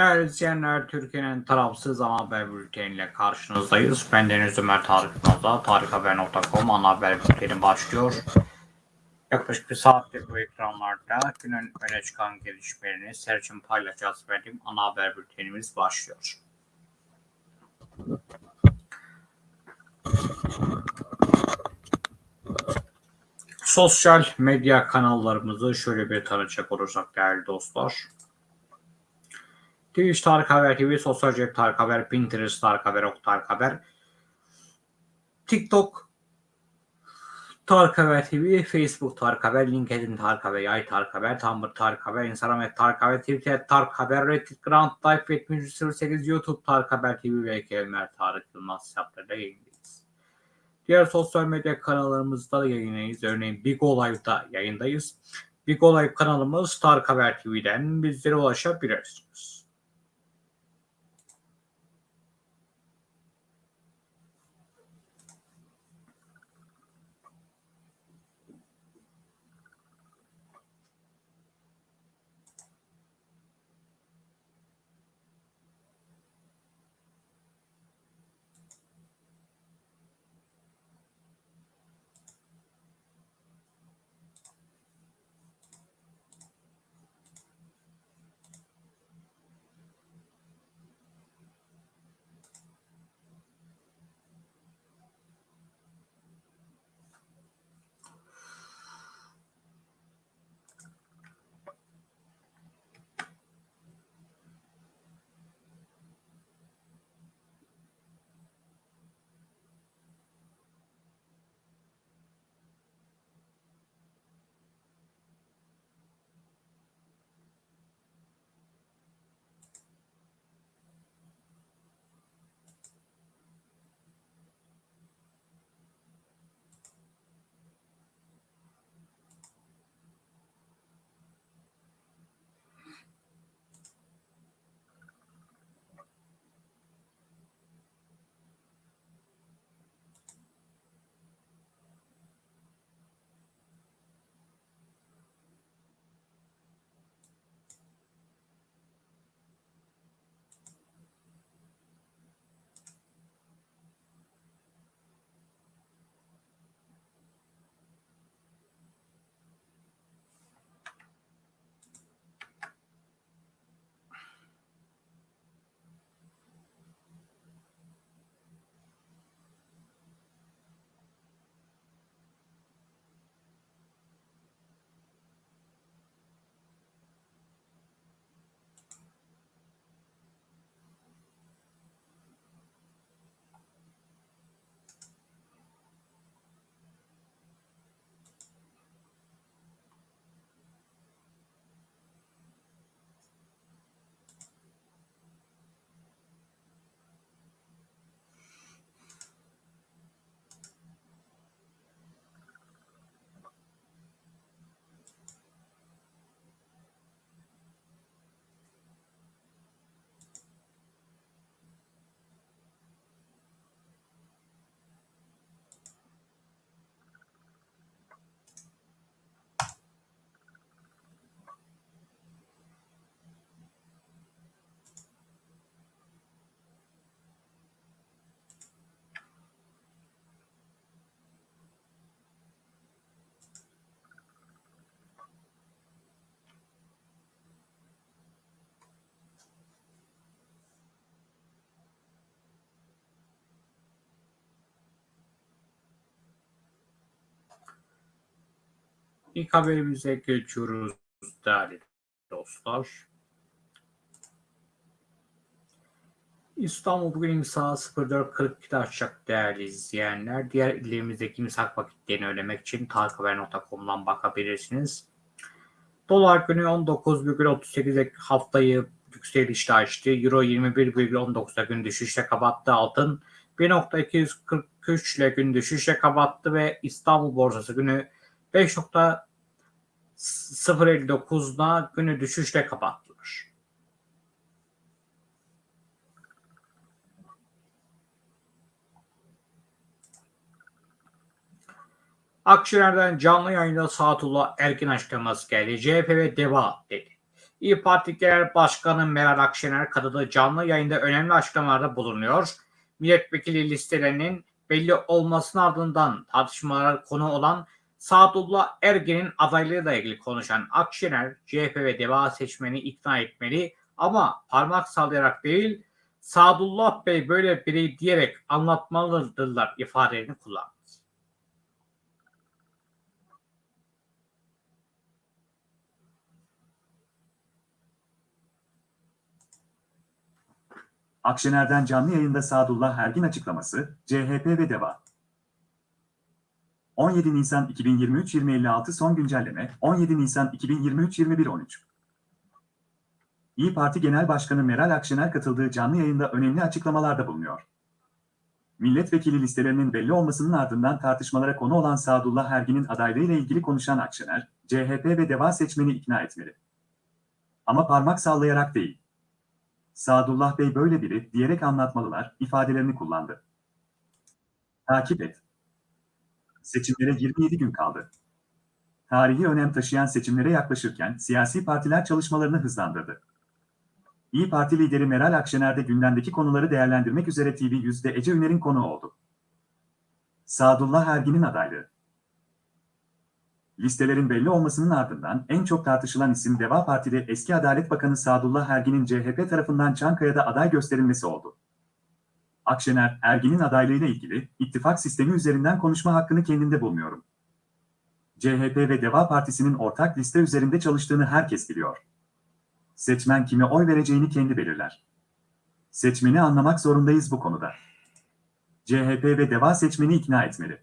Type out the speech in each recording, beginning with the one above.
Değerli izleyenler, Türkiye'nin tarafsız ana haber bülteniyle karşınızdayız. Ben Deniz Ömer Tarık Yılmaz'da tarikhaber.com ana haber bülteni başlıyor. Yaklaşık bir saattir bu ekranlarda günün öne çıkan gelişmelerini serçin paylaşacağız benim ana haber bültenimiz başlıyor. Sosyal medya kanallarımızı şöyle bir tanıcak olursak değerli dostlar. Twitch Tarık Haber TV, Sosyal Cep Tarık Haber, Pinterest Tarık Haber, Ok Tarık Haber, TikTok Tarık Haber TV, Facebook Tarık Haber, LinkedIn Tarık Haber, Yay Tarık Haber, Tumblr Tarık Haber, Instagram et Tarık Haber, Twitter Tarık Haber, Reddit Grand Life 7308, YouTube Tarık Haber TV ve Ömer Tarık Yılmaz hesaplarıyla yayındayız. Diğer sosyal medya kanallarımızda da yayındayız. Örneğin Big Live'da yayındayız. Big Live kanalımız Tarık Haber TV'den bizlere ulaşabilirsiniz. İlk haberimize geçiyoruz değerli dostlar. İstanbul bugün imsa 04.42'de açacak değerli izleyenler. Diğer illerimizdeki imsak vakitlerini öğrenmek için tarikhaber.com'dan bakabilirsiniz. Dolar günü 19,38'e haftayı yükselişte açtı. Euro 21,19'da gün düşüşle kapattı. Altın 1.243 ile gün düşüşle kapattı ve İstanbul borsası günü 5.059'da günü düşüşle kapattılar. Akşener'den canlı yayında Saatullah Erkin açıklaması geldi. CHP ve DEVA dedi. İyi Parti Genel Başkanı Meral Akşener katıldığı canlı yayında önemli açıklamalarda bulunuyor. Milletvekili listelerinin belli olmasının ardından tartışmalara konu olan Sadullah Ergen'in adaylığıyla ilgili konuşan Akşener, CHP ve DEVA seçmeni ikna etmeli ama parmak sallayarak değil, Sadullah Bey böyle biri diyerek anlatmalıdırlar ifadelerini kullandı. Akşener'den canlı yayında Sadullah Ergin açıklaması, CHP ve DEVA. 17 Nisan 2023-2056 son güncelleme, 17 Nisan 2023-2113. İyi Parti Genel Başkanı Meral Akşener katıldığı canlı yayında önemli açıklamalarda bulunuyor. Milletvekili listelerinin belli olmasının ardından tartışmalara konu olan Sadullah Ergin'in adaylığıyla ilgili konuşan Akşener, CHP ve DEVA seçmeni ikna etmeli. Ama parmak sallayarak değil. Sadullah Bey böyle biri diyerek anlatmalılar ifadelerini kullandı. Takip et. Seçimlere 27 gün kaldı. Tarihi önem taşıyan seçimlere yaklaşırken siyasi partiler çalışmalarını hızlandırdı. İyi Parti lideri Meral Akşener de gündemdeki konuları değerlendirmek üzere TV yüzde Ece Üner'in konu oldu. Sadullah Ergin'in adaylığı. Listelerin belli olmasının ardından en çok tartışılan isim Deva Parti'de eski Adalet Bakanı Sadullah Ergin'in CHP tarafından Çankaya'da aday gösterilmesi oldu. Akşener, Ergin'in adaylığıyla ilgili ittifak sistemi üzerinden konuşma hakkını kendinde bulmuyorum. CHP ve Deva Partisi'nin ortak liste üzerinde çalıştığını herkes biliyor. Seçmen kime oy vereceğini kendi belirler. Seçmeni anlamak zorundayız bu konuda. CHP ve Deva seçmeni ikna etmeli.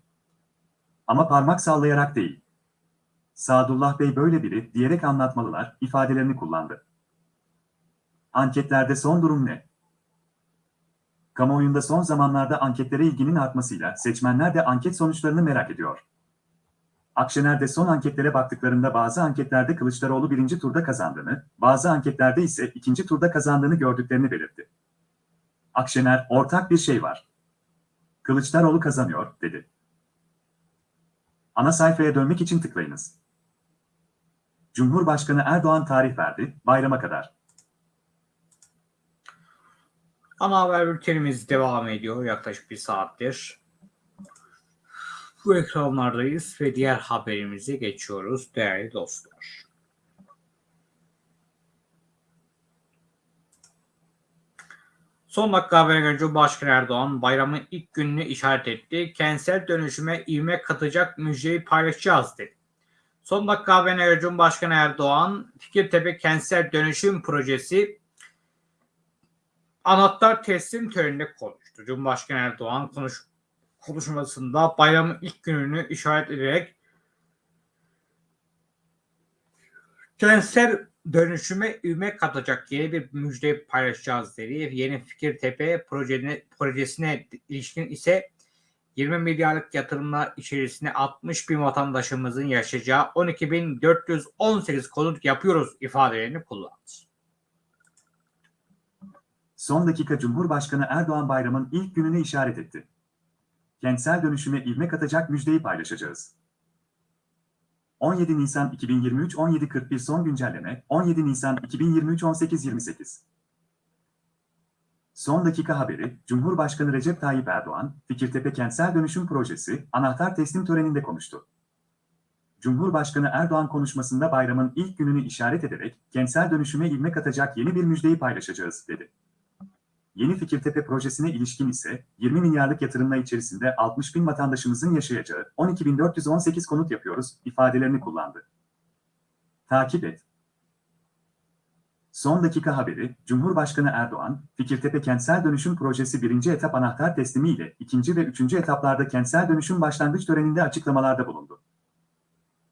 Ama parmak sallayarak değil. Sadullah Bey böyle biri diyerek anlatmalılar ifadelerini kullandı. Anketlerde son durum ne? Kamuoyunda son zamanlarda anketlere ilginin artmasıyla seçmenler de anket sonuçlarını merak ediyor. Akşener de son anketlere baktıklarında bazı anketlerde Kılıçdaroğlu birinci turda kazandığını, bazı anketlerde ise ikinci turda kazandığını gördüklerini belirtti. Akşener, ortak bir şey var. Kılıçdaroğlu kazanıyor, dedi. Ana sayfaya dönmek için tıklayınız. Cumhurbaşkanı Erdoğan tarih verdi, bayrama kadar. Ana haber bültenimiz devam ediyor yaklaşık bir saattir. Bu ekranlardayız ve diğer haberimize geçiyoruz değerli dostlar. Son dakika haberine göre Cumhurbaşkanı Erdoğan bayramın ilk gününü işaret etti. Kentsel dönüşüme ivme katacak müjdeyi paylaşacağız dedi. Son dakika haberine göre Cumhurbaşkanı Erdoğan Fikirtepe Kentsel Dönüşüm Projesi anahtar teslim töreninde konuştu. Cumhurbaşkanı Erdoğan konuş, konuşmasında bayramın ilk gününü işaret ederek kentsel dönüşüme ivme katacak yeni bir müjde paylaşacağız dedi. Yeni Fikirtepe projesine, projesine ilişkin ise 20 milyarlık yatırımlar içerisinde 60 bin vatandaşımızın yaşayacağı 12.418 konut yapıyoruz ifadelerini kullandı. Son dakika Cumhurbaşkanı Erdoğan bayramın ilk gününü işaret etti. Kentsel dönüşüme ivme katacak müjdeyi paylaşacağız. 17 Nisan 2023 17.41 son güncelleme 17 Nisan 2023 18.28 Son dakika haberi, Cumhurbaşkanı Recep Tayyip Erdoğan, Fikirtepe Kentsel Dönüşüm Projesi, anahtar teslim töreninde konuştu. Cumhurbaşkanı Erdoğan konuşmasında bayramın ilk gününü işaret ederek, kentsel dönüşüme ivme katacak yeni bir müjdeyi paylaşacağız, dedi. Yeni Fikirtepe projesine ilişkin ise 20 milyarlık yatırımla içerisinde 60 bin vatandaşımızın yaşayacağı 12.418 konut yapıyoruz ifadelerini kullandı. Takip et. Son dakika haberi, Cumhurbaşkanı Erdoğan, Fikirtepe Kentsel Dönüşüm Projesi birinci etap anahtar teslimi ile ikinci ve üçüncü etaplarda kentsel dönüşüm başlangıç töreninde açıklamalarda bulundu.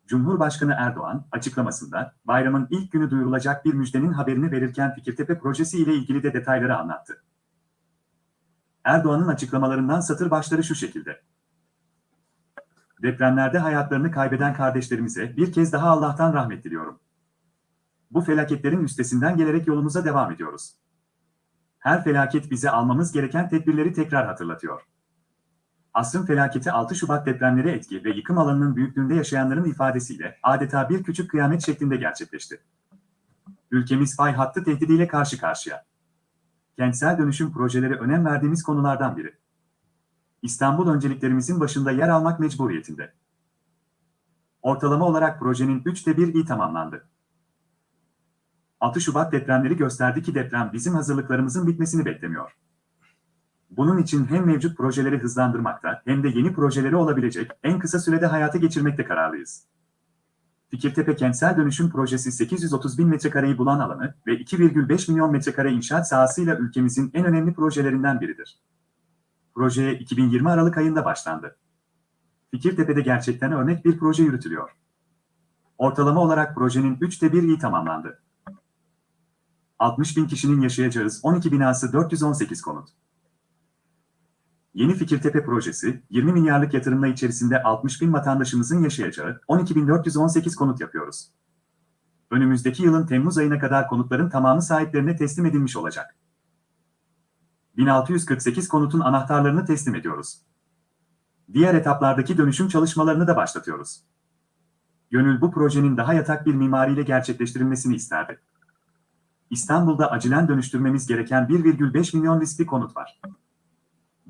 Cumhurbaşkanı Erdoğan, açıklamasında, bayramın ilk günü duyurulacak bir müjdenin haberini verirken Fikirtepe projesi ile ilgili de detayları anlattı. Erdoğan'ın açıklamalarından satır başları şu şekilde. Depremlerde hayatlarını kaybeden kardeşlerimize bir kez daha Allah'tan rahmet diliyorum. Bu felaketlerin üstesinden gelerek yolumuza devam ediyoruz. Her felaket bize almamız gereken tedbirleri tekrar hatırlatıyor. Asrın felaketi 6 Şubat depremleri etki ve yıkım alanının büyüklüğünde yaşayanların ifadesiyle adeta bir küçük kıyamet şeklinde gerçekleşti. Ülkemiz fay hattı tehdidiyle karşı karşıya. Kentsel dönüşüm projeleri önem verdiğimiz konulardan biri. İstanbul önceliklerimizin başında yer almak mecburiyetinde. Ortalama olarak projenin üçte bir iyi tamamlandı. 6 Şubat depremleri gösterdi ki deprem bizim hazırlıklarımızın bitmesini beklemiyor. Bunun için hem mevcut projeleri hızlandırmakta hem de yeni projeleri olabilecek en kısa sürede hayata geçirmekte kararlıyız. Fikirtepe Kentsel Dönüşüm Projesi 830 bin metrekareyi bulan alanı ve 2,5 milyon metrekare inşaat sahasıyla ülkemizin en önemli projelerinden biridir. Projeye 2020 Aralık ayında başlandı. Fikirtepe'de gerçekten örnek bir proje yürütülüyor. Ortalama olarak projenin 3'te 1 iyi tamamlandı. 60 bin kişinin yaşayacağı 12 binası 418 konut. Yeni Fikirtepe projesi, 20 milyarlık yatırımla içerisinde 60 bin vatandaşımızın yaşayacağı 12.418 konut yapıyoruz. Önümüzdeki yılın Temmuz ayına kadar konutların tamamı sahiplerine teslim edilmiş olacak. 1648 konutun anahtarlarını teslim ediyoruz. Diğer etaplardaki dönüşüm çalışmalarını da başlatıyoruz. Gönül bu projenin daha yatak bir mimariyle gerçekleştirilmesini isterdi. İstanbul'da acilen dönüştürmemiz gereken 1,5 milyon riskli konut var.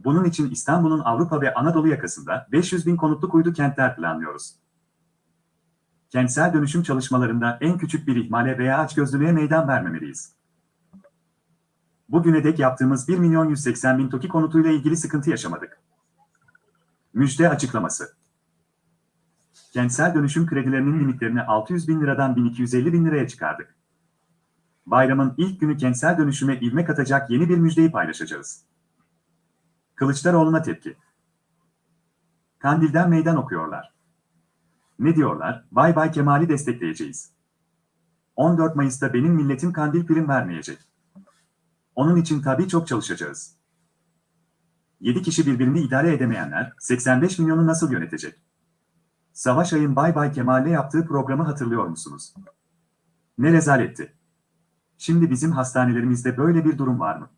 Bunun için İstanbul'un Avrupa ve Anadolu yakasında 500 bin konutluk uydu kentler planlıyoruz. Kentsel dönüşüm çalışmalarında en küçük bir ihmale veya açgözlülüğe meydan vermemeliyiz. Bugüne dek yaptığımız 1 milyon 180 bin TOKİ konutuyla ilgili sıkıntı yaşamadık. Müjde açıklaması. Kentsel dönüşüm kredilerinin limitlerini 600 bin liradan 1250 bin liraya çıkardık. Bayramın ilk günü kentsel dönüşüme ivme katacak yeni bir müjdeyi paylaşacağız. Kılıçdaroğlu'na tepki. Kandil'den meydan okuyorlar. Ne diyorlar? Bay Bay Kemal'i destekleyeceğiz. 14 Mayıs'ta benim milletim kandil prim vermeyecek. Onun için tabii çok çalışacağız. 7 kişi birbirini idare edemeyenler 85 milyonu nasıl yönetecek? Savaş Ay'ın Bay Bay Kemal'le yaptığı programı hatırlıyor musunuz? Ne rezaletti. Şimdi bizim hastanelerimizde böyle bir durum var mı?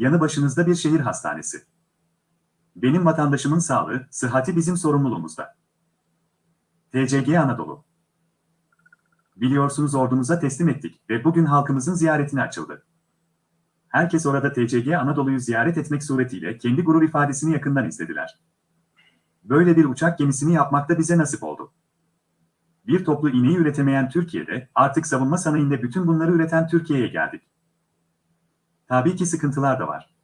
Yanı başınızda bir şehir hastanesi. Benim vatandaşımın sağlığı, sıhhati bizim sorumluluğumuzda. TCG Anadolu. Biliyorsunuz ordumuza teslim ettik ve bugün halkımızın ziyaretine açıldı. Herkes orada TCG Anadolu'yu ziyaret etmek suretiyle kendi gurur ifadesini yakından izlediler. Böyle bir uçak gemisini yapmak da bize nasip oldu. Bir toplu iğneyi üretemeyen Türkiye'de artık savunma sanayinde bütün bunları üreten Türkiye'ye geldik. Tabii ki sıkıntılar da var.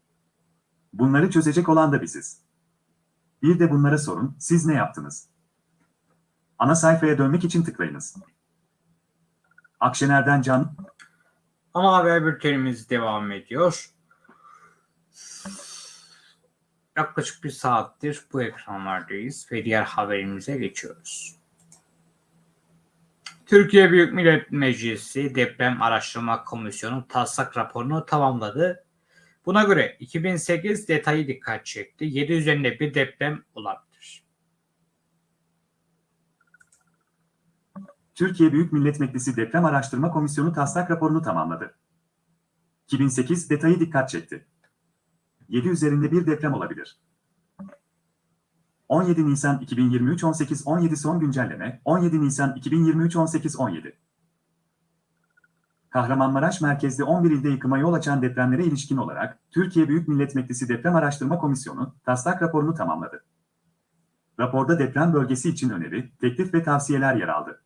Bunları çözecek olan da biziz. Bir de bunlara sorun, siz ne yaptınız? Ana sayfaya dönmek için tıklayınız. Akşener'den Can, Ana haber bültenimiz devam ediyor. Yaklaşık bir saattir bu ekranlardayız ve diğer haberimize geçiyoruz. Türkiye Büyük Millet Meclisi Deprem Araştırma Komisyonu taslak raporunu tamamladı. Buna göre 2008 detayı dikkat çekti. 7 üzerinde bir deprem olabilir. Türkiye Büyük Millet Meclisi Deprem Araştırma Komisyonu taslak raporunu tamamladı. 2008 detayı dikkat çekti. 7 üzerinde bir deprem olabilir. 17 Nisan 2023 18 17 son güncelleme 17 Nisan 2023 18 17 Kahramanmaraş merkezli 11 ilde yıkıma yol açan depremlere ilişkin olarak Türkiye Büyük Millet Meclisi Deprem Araştırma Komisyonu taslak raporunu tamamladı. Raporda deprem bölgesi için öneri, teklif ve tavsiyeler yer aldı.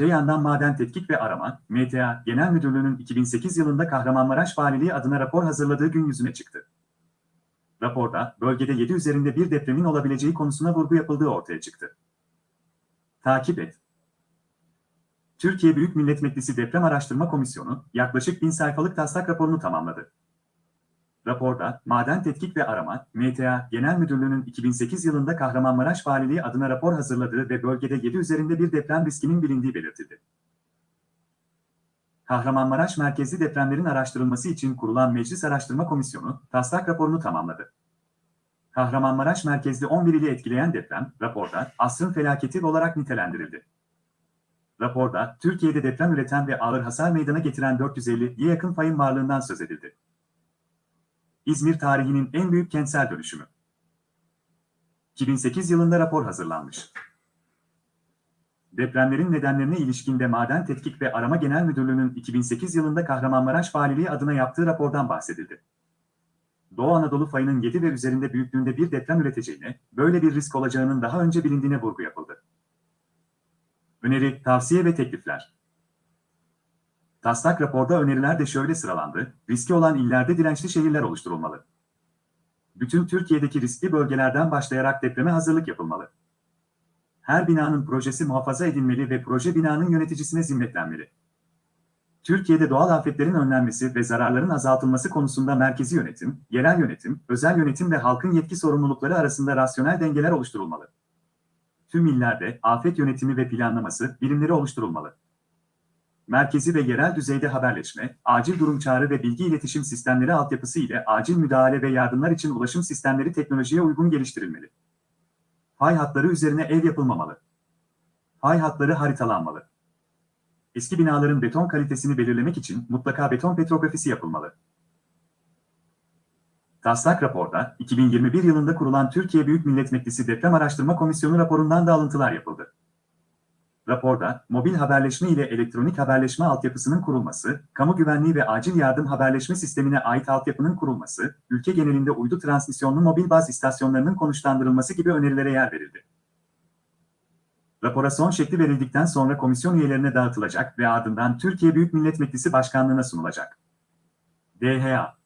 Öte Maden Tetkik ve Arama, MTA Genel Müdürlüğü'nün 2008 yılında Kahramanmaraş Valiliği adına rapor hazırladığı gün yüzüne çıktı. Raporda, bölgede 7 üzerinde bir depremin olabileceği konusuna vurgu yapıldığı ortaya çıktı. Takip et. Türkiye Büyük Millet Meclisi Deprem Araştırma Komisyonu, yaklaşık 1000 sayfalık taslak raporunu tamamladı. Raporda, Maden Tetkik ve Arama, MTA Genel Müdürlüğü'nün 2008 yılında Kahramanmaraş Valiliği adına rapor hazırladığı ve bölgede 7 üzerinde bir deprem riskinin bilindiği belirtildi. Kahramanmaraş merkezli depremlerin araştırılması için kurulan Meclis Araştırma Komisyonu, taslak raporunu tamamladı. Kahramanmaraş merkezli 11 ili etkileyen deprem, raporda asrın felaketi olarak nitelendirildi. Raporda, Türkiye'de deprem üreten ve ağır hasar meydana getiren 450'ye yakın fayın varlığından söz edildi. İzmir tarihinin en büyük kentsel dönüşümü. 2008 yılında rapor hazırlanmış. Depremlerin nedenlerine ilişkinde Maden Tetkik ve Arama Genel Müdürlüğü'nün 2008 yılında Kahramanmaraş Valiliği adına yaptığı rapordan bahsedildi. Doğu Anadolu fayının 7 ve üzerinde büyüklüğünde bir deprem üreteceğine, böyle bir risk olacağının daha önce bilindiğine vurgu yapıldı. Öneri, tavsiye ve teklifler. Taslak raporda öneriler de şöyle sıralandı, riski olan illerde dirençli şehirler oluşturulmalı. Bütün Türkiye'deki riskli bölgelerden başlayarak depreme hazırlık yapılmalı. Her binanın projesi muhafaza edilmeli ve proje binanın yöneticisine zimmetlenmeli. Türkiye'de doğal afetlerin önlenmesi ve zararların azaltılması konusunda merkezi yönetim, yerel yönetim, özel yönetim ve halkın yetki sorumlulukları arasında rasyonel dengeler oluşturulmalı. Tüm illerde afet yönetimi ve planlaması birimleri oluşturulmalı. Merkezi ve yerel düzeyde haberleşme, acil durum çağrı ve bilgi iletişim sistemleri altyapısı ile acil müdahale ve yardımlar için ulaşım sistemleri teknolojiye uygun geliştirilmeli. Fay hatları üzerine ev yapılmamalı. Fay hatları haritalanmalı. Eski binaların beton kalitesini belirlemek için mutlaka beton petrografisi yapılmalı. Taslak raporda 2021 yılında kurulan Türkiye Büyük Millet Meclisi Deprem Araştırma Komisyonu raporundan da alıntılar yapıldı. Raporda, mobil haberleşme ile elektronik haberleşme altyapısının kurulması, kamu güvenliği ve acil yardım haberleşme sistemine ait altyapının kurulması, ülke genelinde uydu transmisyonlu mobil baz istasyonlarının konuşlandırılması gibi önerilere yer verildi. Rapora son şekli verildikten sonra komisyon üyelerine dağıtılacak ve ardından Türkiye Büyük Millet Meclisi Başkanlığı'na sunulacak. DHA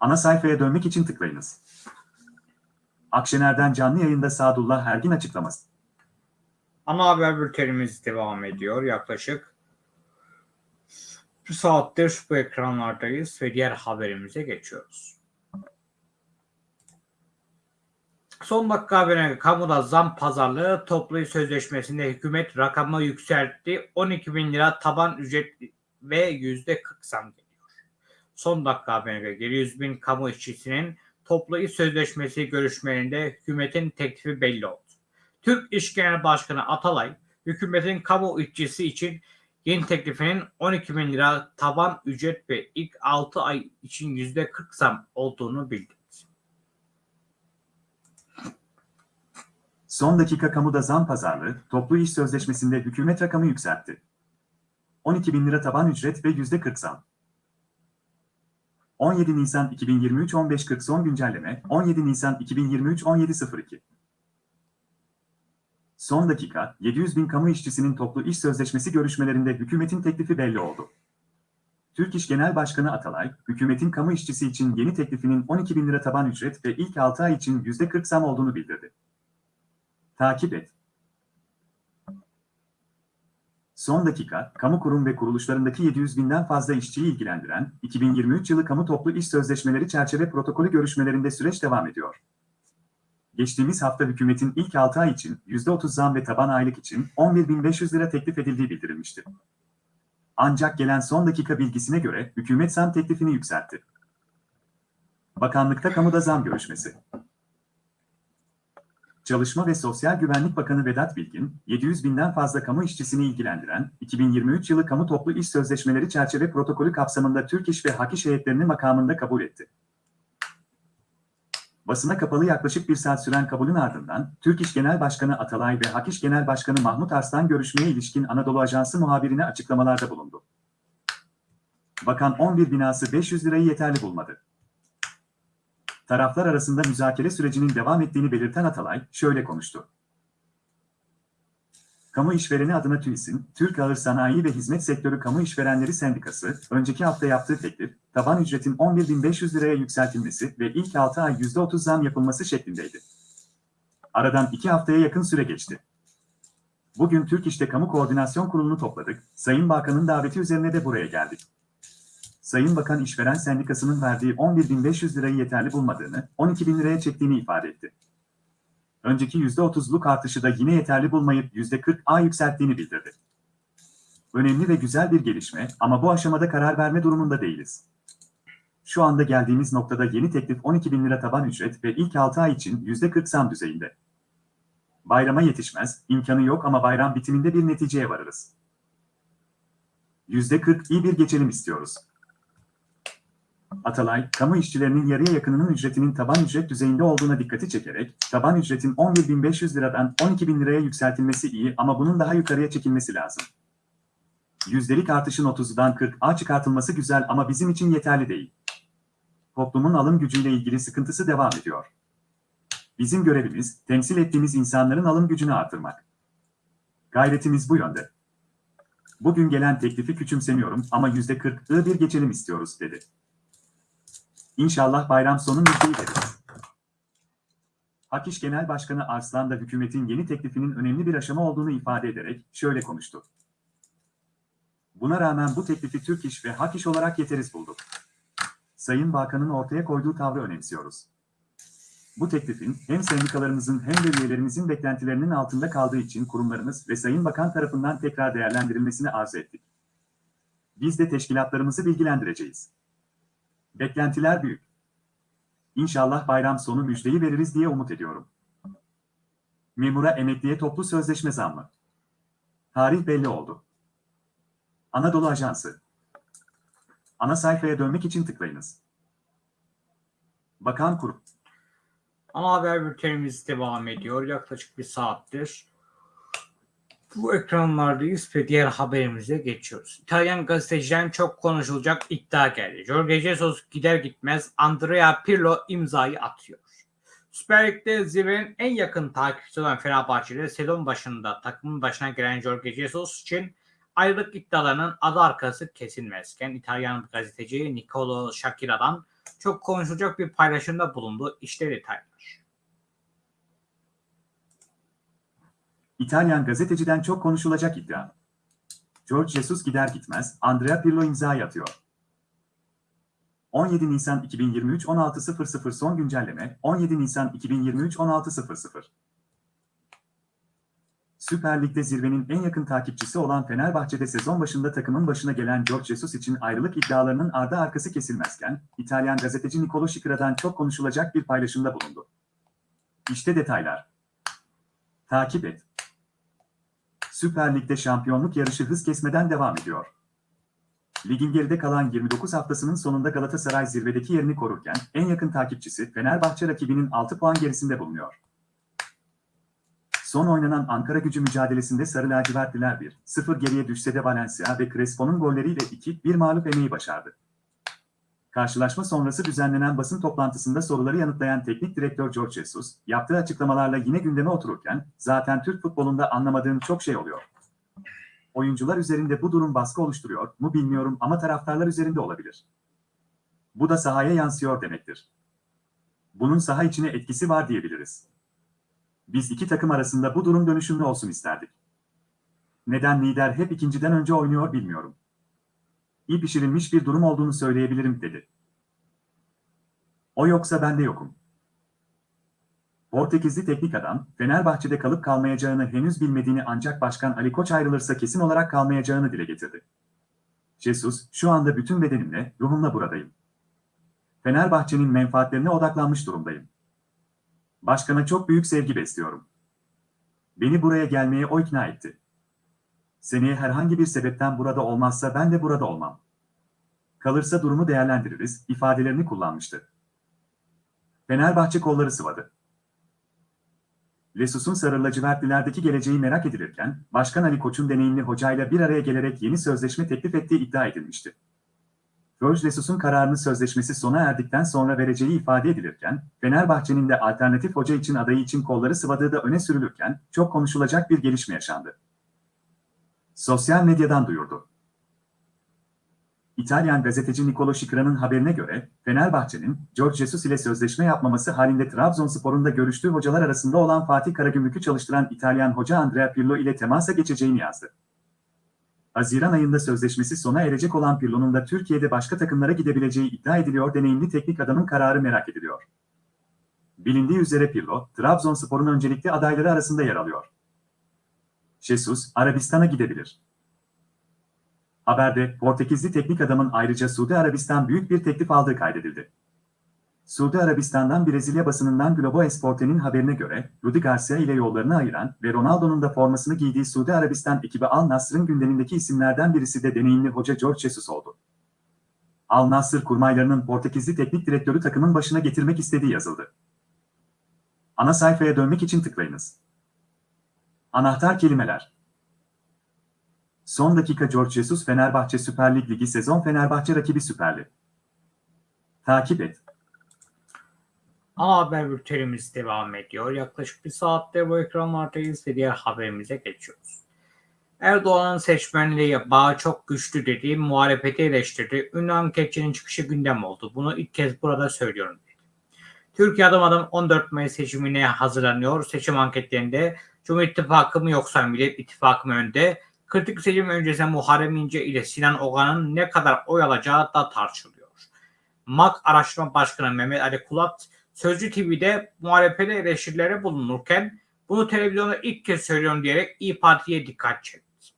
Ana sayfaya dönmek için tıklayınız. Akşener'den canlı yayında Sadullah Ergin açıklaması. Ana haber bültenimiz devam ediyor. Yaklaşık bir saattir bu ekranlardayız ve diğer haberimize geçiyoruz. Son dakika haberine kamuda zam pazarlığı toplu sözleşmesinde hükümet rakamı yükseltti. 12 bin lira taban ücret ve yüzde 40 zam geliyor. Son dakika haberine göre 100 bin kamu işçisinin toplu sözleşmesi görüşmelerinde hükümetin teklifi belli oldu. Türk İş Genel Başkanı Atalay, hükümetin kamu işçisi için yeni teklifinin 12 bin lira taban ücret ve ilk 6 ay için %40 zam olduğunu bildirdi. Son dakika kamuda zam pazarlığı, toplu iş sözleşmesinde hükümet rakamı yükseltti. 12 bin lira taban ücret ve %40 zam. 17 Nisan 2023 15.40 son güncelleme, 17 Nisan 2023 17.02 Son dakika, 700 bin kamu işçisinin toplu iş sözleşmesi görüşmelerinde hükümetin teklifi belli oldu. Türk İş Genel Başkanı Atalay, hükümetin kamu işçisi için yeni teklifinin 12 bin lira taban ücret ve ilk 6 ay için %40 zam olduğunu bildirdi. Takip et. Son dakika, kamu kurum ve kuruluşlarındaki 700 binden fazla işçiyi ilgilendiren 2023 yılı kamu toplu iş sözleşmeleri çerçeve protokolü görüşmelerinde süreç devam ediyor. Geçtiğimiz hafta hükümetin ilk 6 ay için %30 zam ve taban aylık için 11.500 lira teklif edildiği bildirilmişti. Ancak gelen son dakika bilgisine göre hükümet zam teklifini yükseltti. Bakanlıkta kamuda zam görüşmesi. Çalışma ve Sosyal Güvenlik Bakanı Vedat Bilgin, 700 binden fazla kamu işçisini ilgilendiren 2023 yılı kamu toplu iş sözleşmeleri çerçeve protokolü kapsamında Türk İş ve Hak İş heyetlerini makamında kabul etti. Basına kapalı yaklaşık bir saat süren kabulün ardından, Türk İş Genel Başkanı Atalay ve Hak İş Genel Başkanı Mahmut Arslan görüşmeye ilişkin Anadolu Ajansı muhabirine açıklamalarda bulundu. Bakan 11 binası 500 lirayı yeterli bulmadı. Taraflar arasında müzakere sürecinin devam ettiğini belirten Atalay, şöyle konuştu. Kamu işvereni adına TÜİS'in, Türk Ağır Sanayi ve Hizmet Sektörü Kamu İşverenleri Sendikası, önceki hafta yaptığı teklif, taban ücretin 11.500 liraya yükseltilmesi ve ilk 6 ay %30 zam yapılması şeklindeydi. Aradan 2 haftaya yakın süre geçti. Bugün Türk İş'te Kamu Koordinasyon Kurulu'nu topladık, Sayın Bakan'ın daveti üzerine de buraya geldik. Sayın Bakan İşveren Sendikası'nın verdiği 11.500 lirayı yeterli bulmadığını, 12.000 liraya çektiğini ifade etti. Önceki %30'luk artışı da yine yeterli bulmayıp %40 A yükselttiğini bildirdi. Önemli ve güzel bir gelişme ama bu aşamada karar verme durumunda değiliz. Şu anda geldiğimiz noktada yeni teklif 12 bin lira taban ücret ve ilk 6 ay için %40 zam düzeyinde. Bayrama yetişmez, imkanı yok ama bayram bitiminde bir neticeye varırız. %40 iyi bir geçelim istiyoruz. Atalay, kamu işçilerinin yarıya yakınının ücretinin taban ücret düzeyinde olduğuna dikkati çekerek, taban ücretin 11.500 liradan 12.000 liraya yükseltilmesi iyi ama bunun daha yukarıya çekilmesi lazım. Yüzdelik artışın 30'dan 40'a çıkartılması güzel ama bizim için yeterli değil. Toplumun alım gücüyle ilgili sıkıntısı devam ediyor. Bizim görevimiz, temsil ettiğimiz insanların alım gücünü artırmak. Gayretimiz bu yönde. Bugün gelen teklifi küçümsemiyorum ama yüzde kırklığı bir geçelim istiyoruz dedi. İnşallah bayram sonu müjdeyi İş Genel Başkanı Arslan da hükümetin yeni teklifinin önemli bir aşama olduğunu ifade ederek şöyle konuştu. Buna rağmen bu teklifi Türk İş ve Hak olarak yeteriz bulduk. Sayın Bakan'ın ortaya koyduğu tavrı önemsiyoruz. Bu teklifin hem sendikalarımızın hem de üyelerimizin beklentilerinin altında kaldığı için kurumlarımız ve Sayın Bakan tarafından tekrar değerlendirilmesini arz ettik. Biz de teşkilatlarımızı bilgilendireceğiz. Beklentiler büyük. İnşallah bayram sonu müjdeyi veririz diye umut ediyorum. Memura emekliye toplu sözleşme zammı. Tarih belli oldu. Anadolu Ajansı. Ana sayfaya dönmek için tıklayınız. Bakan Kurum. Ana haber bültenimiz devam ediyor. Yaklaşık bir saattir. Bu ekranlardayız ve diğer haberimize geçiyoruz. İtalyan gazeteciden çok konuşulacak iddia geldi. Jorge Jesus gider gitmez Andrea Pirlo imzayı atıyor. Süper Lig'de zirvenin en yakın takipçisi olan Fenerbahçe'de sezon başında takımın başına gelen Jorge Jesus için ayrılık iddialarının adı arkası kesilmezken İtalyan gazeteci Nicolo Shakira'dan çok konuşulacak bir paylaşımda bulundu. İşte detaylar. İtalyan gazeteciden çok konuşulacak iddia. George Jesus gider gitmez Andrea Pirlo imzayı atıyor. 17 Nisan 2023 16.00 son güncelleme 17 Nisan 2023 16.00 Süper Lig'de zirvenin en yakın takipçisi olan Fenerbahçe'de sezon başında takımın başına gelen George Jesus için ayrılık iddialarının ardı arkası kesilmezken, İtalyan gazeteci Nicolo Şikra'dan çok konuşulacak bir paylaşımda bulundu. İşte detaylar. Takip et. Süper Lig'de şampiyonluk yarışı hız kesmeden devam ediyor. Ligin geride kalan 29 haftasının sonunda Galatasaray zirvedeki yerini korurken en yakın takipçisi Fenerbahçe rakibinin 6 puan gerisinde bulunuyor. Son oynanan Ankara gücü mücadelesinde Sarı Lacivertliler 1-0 geriye düşse de Valencia ve Crespo'nun golleriyle 2-1 mağlup emeği başardı. Karşılaşma sonrası düzenlenen basın toplantısında soruları yanıtlayan teknik direktör George Jesus, yaptığı açıklamalarla yine gündeme otururken, zaten Türk futbolunda anlamadığım çok şey oluyor. Oyuncular üzerinde bu durum baskı oluşturuyor mu bilmiyorum ama taraftarlar üzerinde olabilir. Bu da sahaya yansıyor demektir. Bunun saha içine etkisi var diyebiliriz. Biz iki takım arasında bu durum dönüşümlü olsun isterdik. Neden lider hep ikinciden önce oynuyor bilmiyorum iyi pişirilmiş bir durum olduğunu söyleyebilirim dedi. O yoksa ben de yokum. Portekizli teknik adam, Fenerbahçe'de kalıp kalmayacağını henüz bilmediğini ancak Başkan Ali Koç ayrılırsa kesin olarak kalmayacağını dile getirdi. Jesus, şu anda bütün bedenimle, ruhumla buradayım. Fenerbahçe'nin menfaatlerine odaklanmış durumdayım. Başkana çok büyük sevgi besliyorum. Beni buraya gelmeye o ikna etti. Seneye herhangi bir sebepten burada olmazsa ben de burada olmam. Kalırsa durumu değerlendiririz, ifadelerini kullanmıştı. Fenerbahçe kolları sıvadı. Lesus'un sarı lacivertlilerdeki geleceği merak edilirken, Başkan Ali Koç'un deneyimli hocayla bir araya gelerek yeni sözleşme teklif ettiği iddia edilmişti. George Lesus'un kararını sözleşmesi sona erdikten sonra vereceği ifade edilirken, Fenerbahçe'nin de alternatif hoca için adayı için kolları sıvadığı da öne sürülürken, çok konuşulacak bir gelişme yaşandı sosyal medyadan duyurdu. İtalyan gazeteci Nicolo Şikra'nın haberine göre, Fenerbahçe'nin George Jesus ile sözleşme yapmaması halinde Trabzonspor'un da görüştüğü hocalar arasında olan Fatih Karagümrük'ü çalıştıran İtalyan hoca Andrea Pirlo ile temasa geçeceğini yazdı. Haziran ayında sözleşmesi sona erecek olan Pirlo'nun da Türkiye'de başka takımlara gidebileceği iddia ediliyor deneyimli teknik adamın kararı merak ediliyor. Bilindiği üzere Pirlo, Trabzonspor'un öncelikli adayları arasında yer alıyor. Jesus, Arabistan'a gidebilir. Haberde, Portekizli teknik adamın ayrıca Suudi Arabistan büyük bir teklif aldığı kaydedildi. Suudi Arabistan'dan Brezilya basınından Globo Esporte'nin haberine göre, Rudi Garcia ile yollarını ayıran ve Ronaldo'nun da formasını giydiği Suudi Arabistan ekibi Al Nasr'ın gündemindeki isimlerden birisi de deneyimli hoca George Jesus oldu. Al Nassr kurmaylarının Portekizli teknik direktörü takımın başına getirmek istediği yazıldı. Ana sayfaya dönmek için tıklayınız. Anahtar kelimeler. Son dakika George Jesus Fenerbahçe Süper Lig Ligi sezon Fenerbahçe rakibi Süper Lig. Takip et. Ana haber bültenimiz devam ediyor. Yaklaşık bir saatte bu ekranlardayız ve diğer haberimize geçiyoruz. Erdoğan'ın seçmenliğe bağı çok güçlü dediği muhalefeti eleştirdi. Ünlü anketçinin çıkışı gündem oldu. Bunu ilk kez burada söylüyorum dedi. Türkiye adım adım 14 Mayıs seçimine hazırlanıyor. Seçim anketlerinde Cumhur İttifakı mı yoksa Millet İttifakı mı önde? Kritik seçim öncesinde Muharrem İnce ile Sinan Ogan'ın ne kadar oy alacağı da tartışılıyor. MAK Araştırma Başkanı Mehmet Ali Kulat Sözcü TV'de muhalefete eleştirilere bulunurken bunu televizyonda ilk kez söylüyorum diyerek İyi Parti'ye dikkat çekti.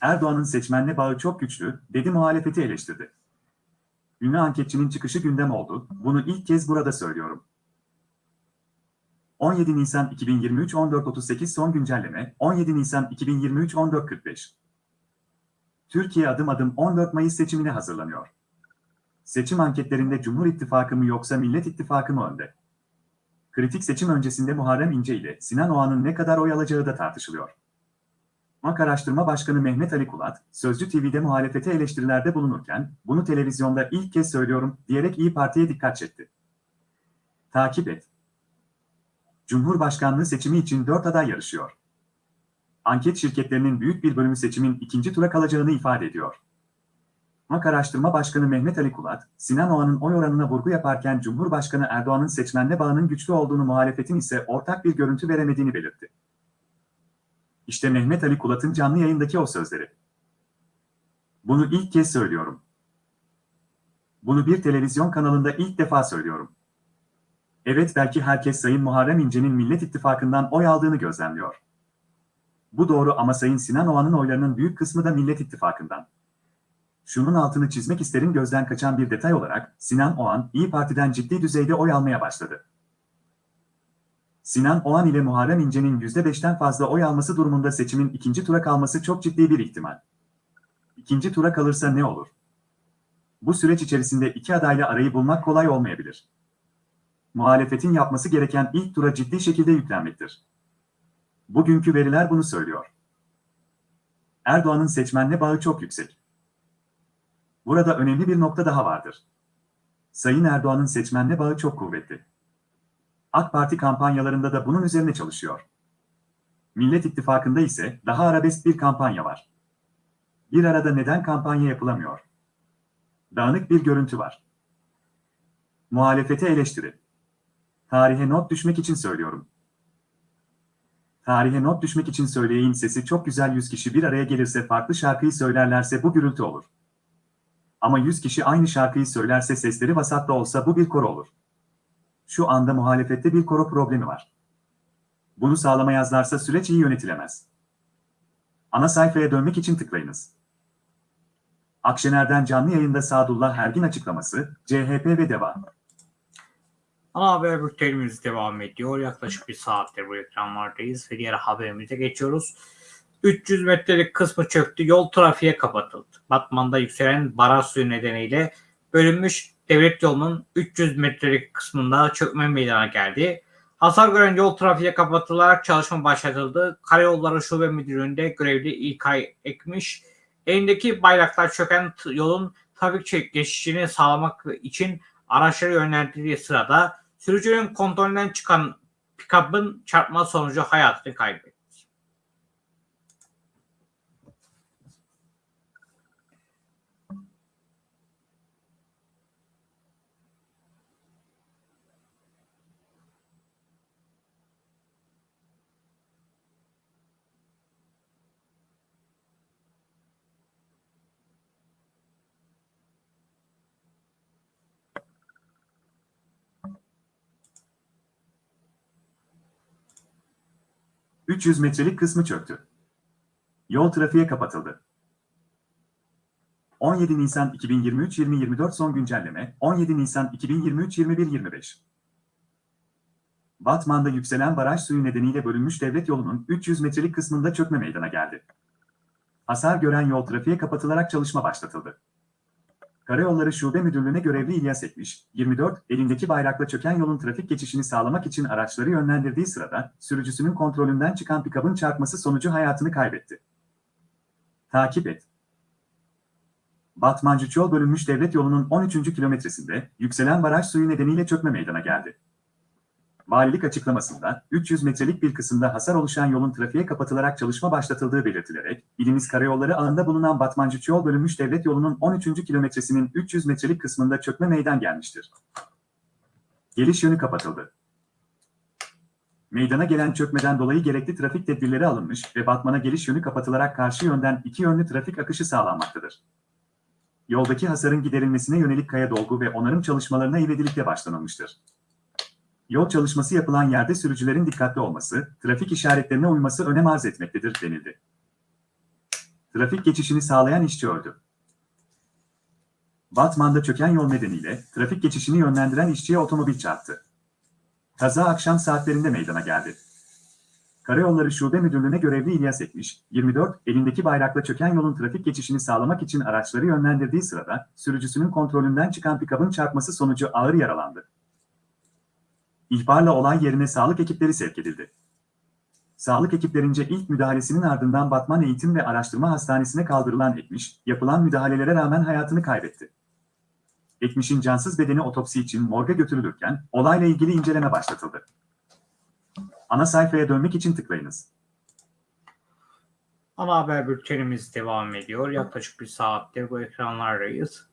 Erdoğan'ın seçmenle bağı çok güçlü, dedi muhalefeti eleştirdi. Ünlü anketçinin çıkışı gündem oldu, bunu ilk kez burada söylüyorum. 17 Nisan 2023 14.38 son güncelleme, 17 Nisan 2023 14.45 Türkiye adım adım 14 Mayıs seçimine hazırlanıyor. Seçim anketlerinde Cumhur İttifakı mı yoksa Millet İttifakı mı önde? Kritik seçim öncesinde Muharrem İnce ile Sinan Oğan'ın ne kadar oy alacağı da tartışılıyor. MAK Araştırma Başkanı Mehmet Ali Kulat, Sözcü TV'de muhalefete eleştirilerde bulunurken, bunu televizyonda ilk kez söylüyorum diyerek İyi Parti'ye dikkat çekti. Takip et. Cumhurbaşkanlığı seçimi için 4 aday yarışıyor. Anket şirketlerinin büyük bir bölümü seçimin ikinci tura kalacağını ifade ediyor. MAK Araştırma Başkanı Mehmet Ali Kulat, Sinan Oğan'ın oy oranına vurgu yaparken Cumhurbaşkanı Erdoğan'ın seçmenle bağının güçlü olduğunu muhalefetin ise ortak bir görüntü veremediğini belirtti. İşte Mehmet Ali Kulat'ın canlı yayındaki o sözleri. Bunu ilk kez söylüyorum. Bunu bir televizyon kanalında ilk defa söylüyorum. Evet belki herkes Sayın Muharrem İnce'nin Millet İttifakı'ndan oy aldığını gözlemliyor. Bu doğru ama Sayın Sinan Oğan'ın oylarının büyük kısmı da Millet İttifakı'ndan. Şunun altını çizmek isterim gözden kaçan bir detay olarak Sinan Oğan İyi Parti'den ciddi düzeyde oy almaya başladı. Sinan Oğan ile Muharrem İnce'nin %5'ten fazla oy alması durumunda seçimin ikinci tura kalması çok ciddi bir ihtimal. İkinci tura kalırsa ne olur? Bu süreç içerisinde iki adayla arayı bulmak kolay olmayabilir. Muhalefetin yapması gereken ilk tura ciddi şekilde yüklenmektir. Bugünkü veriler bunu söylüyor. Erdoğan'ın seçmenle bağı çok yüksek. Burada önemli bir nokta daha vardır. Sayın Erdoğan'ın seçmenle bağı çok kuvvetli. AK Parti kampanyalarında da bunun üzerine çalışıyor. Millet İttifakı'nda ise daha arabesk bir kampanya var. Bir arada neden kampanya yapılamıyor? Dağınık bir görüntü var. Muhalefete eleştiri. Tarihe not düşmek için söylüyorum. Tarihe not düşmek için söyleyin sesi çok güzel 100 kişi bir araya gelirse farklı şarkıyı söylerlerse bu gürültü olur. Ama 100 kişi aynı şarkıyı söylerse sesleri vasatlı olsa bu bir koro olur. Şu anda muhalefette bir koro problemi var. Bunu sağlamayazlarsa süreç iyi yönetilemez. Ana sayfaya dönmek için tıklayınız. Akşener'den canlı yayında Sadullah Ergin açıklaması, CHP ve devam. Ana haber bültenimiz devam ediyor. Yaklaşık bir saattir bu ekranlardayız ve diğer haberimize geçiyoruz. 300 metrelik kısmı çöktü, yol trafiğe kapatıldı. Batman'da yükselen baraj suyu nedeniyle bölünmüş devlet yolunun 300 metrelik kısmında çökme meydana geldi. Hasar gören yol trafiğe kapatılarak çalışma başlatıldı. Karayolları Şube Müdürlüğü'nde görevli İlkay Ekmiş, elindeki bayraklar çöken yolun trafik geçişini sağlamak için araçları yönlendirdiği sırada sürücünün kontrolünden çıkan pikapın çarpma sonucu hayatını kaybetti. 300 metrelik kısmı çöktü. Yol trafiğe kapatıldı. 17 Nisan 2023-2024 son güncelleme, 17 Nisan 2023-21-25 Batman'da yükselen baraj suyu nedeniyle bölünmüş devlet yolunun 300 metrelik kısmında çökme meydana geldi. Hasar gören yol trafiğe kapatılarak çalışma başlatıldı. Karayolları Şube Müdürlüğü'ne görevli İlyas Ekmiş, 24, elindeki bayrakla çöken yolun trafik geçişini sağlamak için araçları yönlendirdiği sırada, sürücüsünün kontrolünden çıkan pikabın çarpması sonucu hayatını kaybetti. Takip et. Batmancı yol bölünmüş devlet yolunun 13. kilometresinde, yükselen baraj suyu nedeniyle çökme meydana geldi. Valilik açıklamasında 300 metrelik bir kısımda hasar oluşan yolun trafiğe kapatılarak çalışma başlatıldığı belirtilerek, ilimiz karayolları ağında bulunan Batmancı yol bölünmüş devlet yolunun 13. kilometresinin 300 metrelik kısmında çökme meydan gelmiştir. Geliş yönü kapatıldı. Meydana gelen çökmeden dolayı gerekli trafik tedbirleri alınmış ve Batman'a geliş yönü kapatılarak karşı yönden iki yönlü trafik akışı sağlanmaktadır. Yoldaki hasarın giderilmesine yönelik kaya dolgu ve onarım çalışmalarına ivedilikle başlanılmıştır. Yol çalışması yapılan yerde sürücülerin dikkatli olması, trafik işaretlerine uyması önem arz etmektedir denildi. Trafik geçişini sağlayan işçi öldü. Batman'da çöken yol nedeniyle trafik geçişini yönlendiren işçiye otomobil çarptı. Kaza akşam saatlerinde meydana geldi. Karayolları Şube Müdürlüğü'ne görevli İlyas Ekmiş, 24, elindeki bayrakla çöken yolun trafik geçişini sağlamak için araçları yönlendirdiği sırada, sürücüsünün kontrolünden çıkan pikabın çarpması sonucu ağır yaralandı. İhbarla olay yerine sağlık ekipleri sevk edildi. Sağlık ekiplerince ilk müdahalesinin ardından Batman Eğitim ve Araştırma Hastanesi'ne kaldırılan Ekmiş, yapılan müdahalelere rağmen hayatını kaybetti. Ekmiş'in cansız bedeni otopsi için morga götürülürken, olayla ilgili inceleme başlatıldı. Ana sayfaya dönmek için tıklayınız. Ana haber bültenimiz devam ediyor. Yaklaşık bir saattir bu ekranlardayız.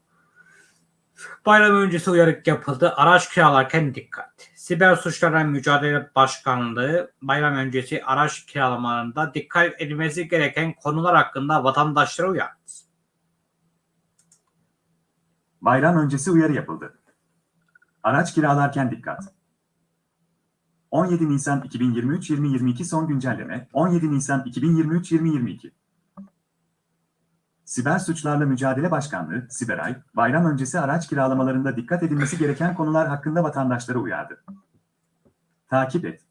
Bayram öncesi uyarık yapıldı. Araç kiralarken dikkat. Siber suçlarla mücadele başkanlığı bayram öncesi araç kiralamalarında dikkat edilmesi gereken konular hakkında vatandaşlara uyardı. Bayram öncesi uyarı yapıldı. Araç kiralarken dikkat. 17 Nisan 2023-2022 son güncelleme 17 Nisan 2023-2022 Siber Suçlarla Mücadele Başkanlığı, Siberay, bayram öncesi araç kiralamalarında dikkat edilmesi gereken konular hakkında vatandaşları uyardı. Takip et.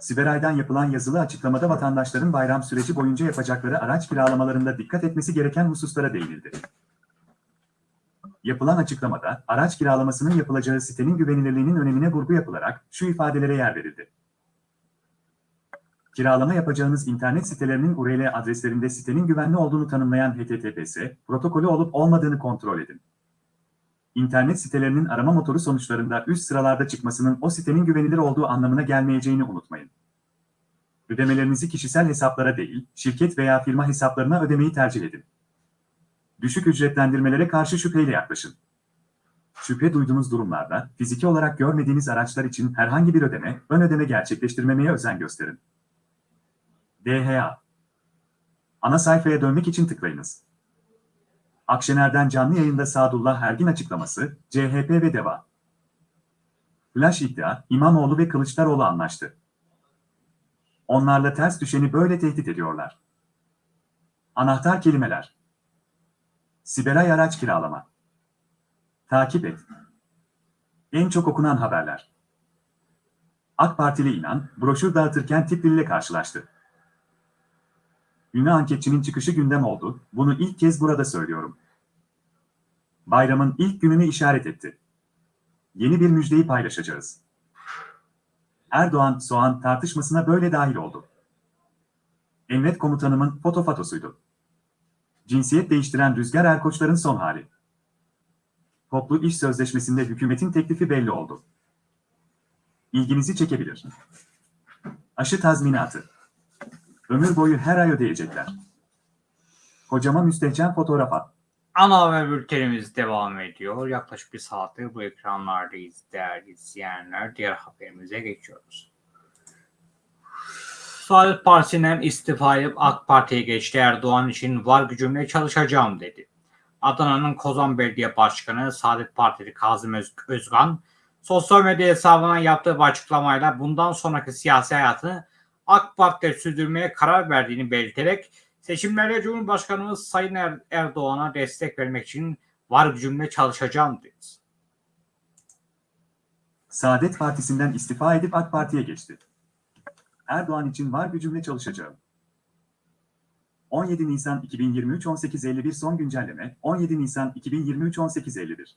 Siberay'dan yapılan yazılı açıklamada vatandaşların bayram süreci boyunca yapacakları araç kiralamalarında dikkat etmesi gereken hususlara değinildi. Yapılan açıklamada, araç kiralamasının yapılacağı sitenin güvenilirliğinin önemine vurgu yapılarak şu ifadelere yer verildi. Kiralama yapacağınız internet sitelerinin URL adreslerinde sitenin güvenli olduğunu tanımlayan HTTPS, protokolü olup olmadığını kontrol edin. İnternet sitelerinin arama motoru sonuçlarında üst sıralarda çıkmasının o sitenin güvenilir olduğu anlamına gelmeyeceğini unutmayın. Ödemelerinizi kişisel hesaplara değil, şirket veya firma hesaplarına ödemeyi tercih edin. Düşük ücretlendirmelere karşı şüpheyle yaklaşın. Şüphe duyduğunuz durumlarda, fiziki olarak görmediğiniz araçlar için herhangi bir ödeme, ön ödeme gerçekleştirmemeye özen gösterin. DHA Ana sayfaya dönmek için tıklayınız. Akşener'den canlı yayında Sadullah Ergin açıklaması, CHP ve DEVA. Flash iddia, İmamoğlu ve Kılıçdaroğlu anlaştı. Onlarla ters düşeni böyle tehdit ediyorlar. Anahtar kelimeler. Siberay araç kiralama. Takip et. En çok okunan haberler. AK Partili inan, broşür dağıtırken tipliyle karşılaştı. Ünlü anketçinin çıkışı gündem oldu, bunu ilk kez burada söylüyorum. Bayramın ilk gününü işaret etti. Yeni bir müjdeyi paylaşacağız. Erdoğan, Soğan tartışmasına böyle dahil oldu. Emret komutanımın fotofatosuydu. Cinsiyet değiştiren Rüzgar Erkoçların son hali. Toplu iş sözleşmesinde hükümetin teklifi belli oldu. İlginizi çekebilir. Aşı tazminatı. Ömür boyu her ay ödeyecekler. Kocama müstehcen fotoğraf. Ana haber bültenimiz devam ediyor. Yaklaşık bir saattir bu ekranlardayız değerli izleyenler. Diğer haberimize geçiyoruz. Saadet Partisi'nden istifa edip AK Parti'ye geçti. Erdoğan için var gücümle çalışacağım dedi. Adana'nın Kozan Belediye Başkanı Saadet Partili Kazım Öz- Özgan sosyal medya hesabından yaptığı açıklamayla bundan sonraki siyasi hayatını AK Parti'de sürdürmeye karar verdiğini belirterek seçimlerde Cumhurbaşkanımız Sayın Er- Erdoğan'a destek vermek için var gücümle çalışacağım dedi. Saadet Partisi'nden istifa edip AK Parti'ye geçti. Erdoğan için var gücümle çalışacağım. 17 Nisan 2023 18.51 son güncelleme 17 Nisan 2023 18.51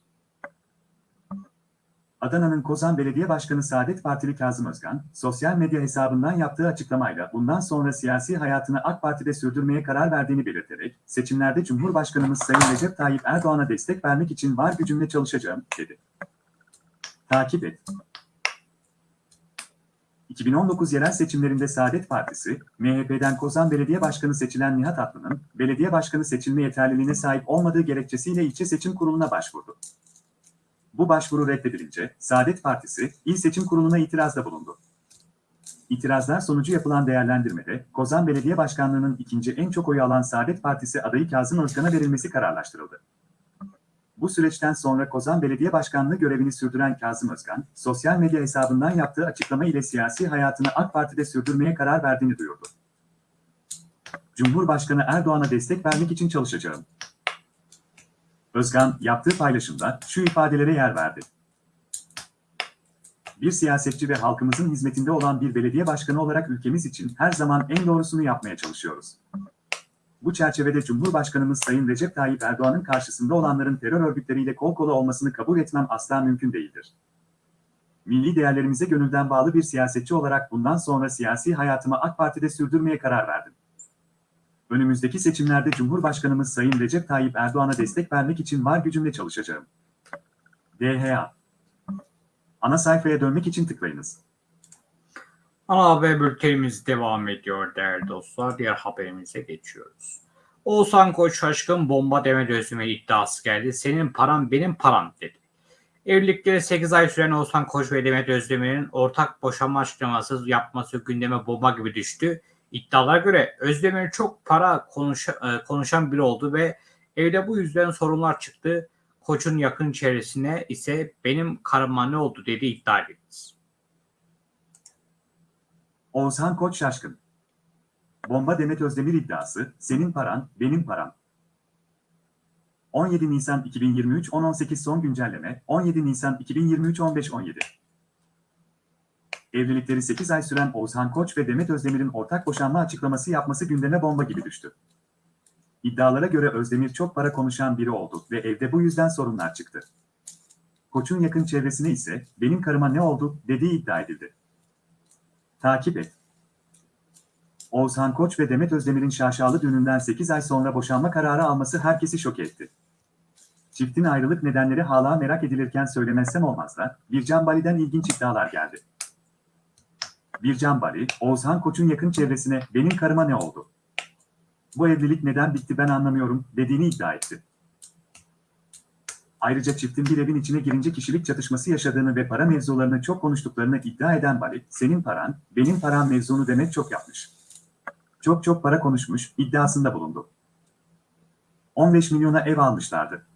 Adana'nın Kozan Belediye Başkanı Saadet Partili Kazım Özkan, sosyal medya hesabından yaptığı açıklamayla bundan sonra siyasi hayatını AK Parti'de sürdürmeye karar verdiğini belirterek, seçimlerde Cumhurbaşkanımız Sayın Recep Tayyip Erdoğan'a destek vermek için var gücümle çalışacağım, dedi. Takip et. 2019 yerel seçimlerinde Saadet Partisi, MHP'den Kozan Belediye Başkanı seçilen Nihat Atlı'nın, belediye başkanı seçilme yeterliliğine sahip olmadığı gerekçesiyle ilçe seçim kuruluna başvurdu. Bu başvuru reddedilince Saadet Partisi İl Seçim Kurulu'na itirazda bulundu. İtirazlar sonucu yapılan değerlendirmede Kozan Belediye Başkanlığı'nın ikinci en çok oyu alan Saadet Partisi adayı Kazım Özkan'a verilmesi kararlaştırıldı. Bu süreçten sonra Kozan Belediye Başkanlığı görevini sürdüren Kazım Özkan, sosyal medya hesabından yaptığı açıklama ile siyasi hayatını AK Parti'de sürdürmeye karar verdiğini duyurdu. Cumhurbaşkanı Erdoğan'a destek vermek için çalışacağım. Özkan yaptığı paylaşımda şu ifadelere yer verdi. Bir siyasetçi ve halkımızın hizmetinde olan bir belediye başkanı olarak ülkemiz için her zaman en doğrusunu yapmaya çalışıyoruz. Bu çerçevede Cumhurbaşkanımız Sayın Recep Tayyip Erdoğan'ın karşısında olanların terör örgütleriyle kol kola olmasını kabul etmem asla mümkün değildir. Milli değerlerimize gönülden bağlı bir siyasetçi olarak bundan sonra siyasi hayatımı AK Parti'de sürdürmeye karar verdim. Önümüzdeki seçimlerde Cumhurbaşkanımız Sayın Recep Tayyip Erdoğan'a destek vermek için var gücümle çalışacağım. DHA Ana sayfaya dönmek için tıklayınız. Ana haber bültenimiz devam ediyor değerli dostlar. Diğer haberimize geçiyoruz. Oğuzhan Koç şaşkın bomba deme dözüme iddiası geldi. Senin param benim param dedi. Evlilikleri 8 ay süren Oğuzhan Koç ve Demet Özdemir'in ortak boşanma açıklaması yapması gündeme bomba gibi düştü. İddialara göre Özdemir çok para konuşa, konuşan biri oldu ve evde bu yüzden sorunlar çıktı. Koç'un yakın çevresine ise benim karıma ne oldu dedi iddia edildi. Oğuzhan Koç şaşkın. Bomba Demet Özdemir iddiası, senin paran, benim param. 17 Nisan 2023 10.18 son güncelleme, 17 Nisan 2023 15.17 Evlilikleri 8 ay süren Oğuzhan Koç ve Demet Özdemir'in ortak boşanma açıklaması yapması gündeme bomba gibi düştü. İddialara göre Özdemir çok para konuşan biri oldu ve evde bu yüzden sorunlar çıktı. Koç'un yakın çevresine ise benim karıma ne oldu dediği iddia edildi. Takip et. Oğuzhan Koç ve Demet Özdemir'in şaşalı düğününden 8 ay sonra boşanma kararı alması herkesi şok etti. Çiftin ayrılık nedenleri hala merak edilirken söylemezsem olmaz da Bircan Bali'den ilginç iddialar geldi. Bircan Bali, Oğuzhan Koç'un yakın çevresine benim karıma ne oldu? Bu evlilik neden bitti ben anlamıyorum dediğini iddia etti. Ayrıca çiftin bir evin içine girince kişilik çatışması yaşadığını ve para mevzularını çok konuştuklarını iddia eden Bali, senin paran, benim param mevzunu demek çok yapmış. Çok çok para konuşmuş, iddiasında bulundu. 15 milyona ev almışlardı.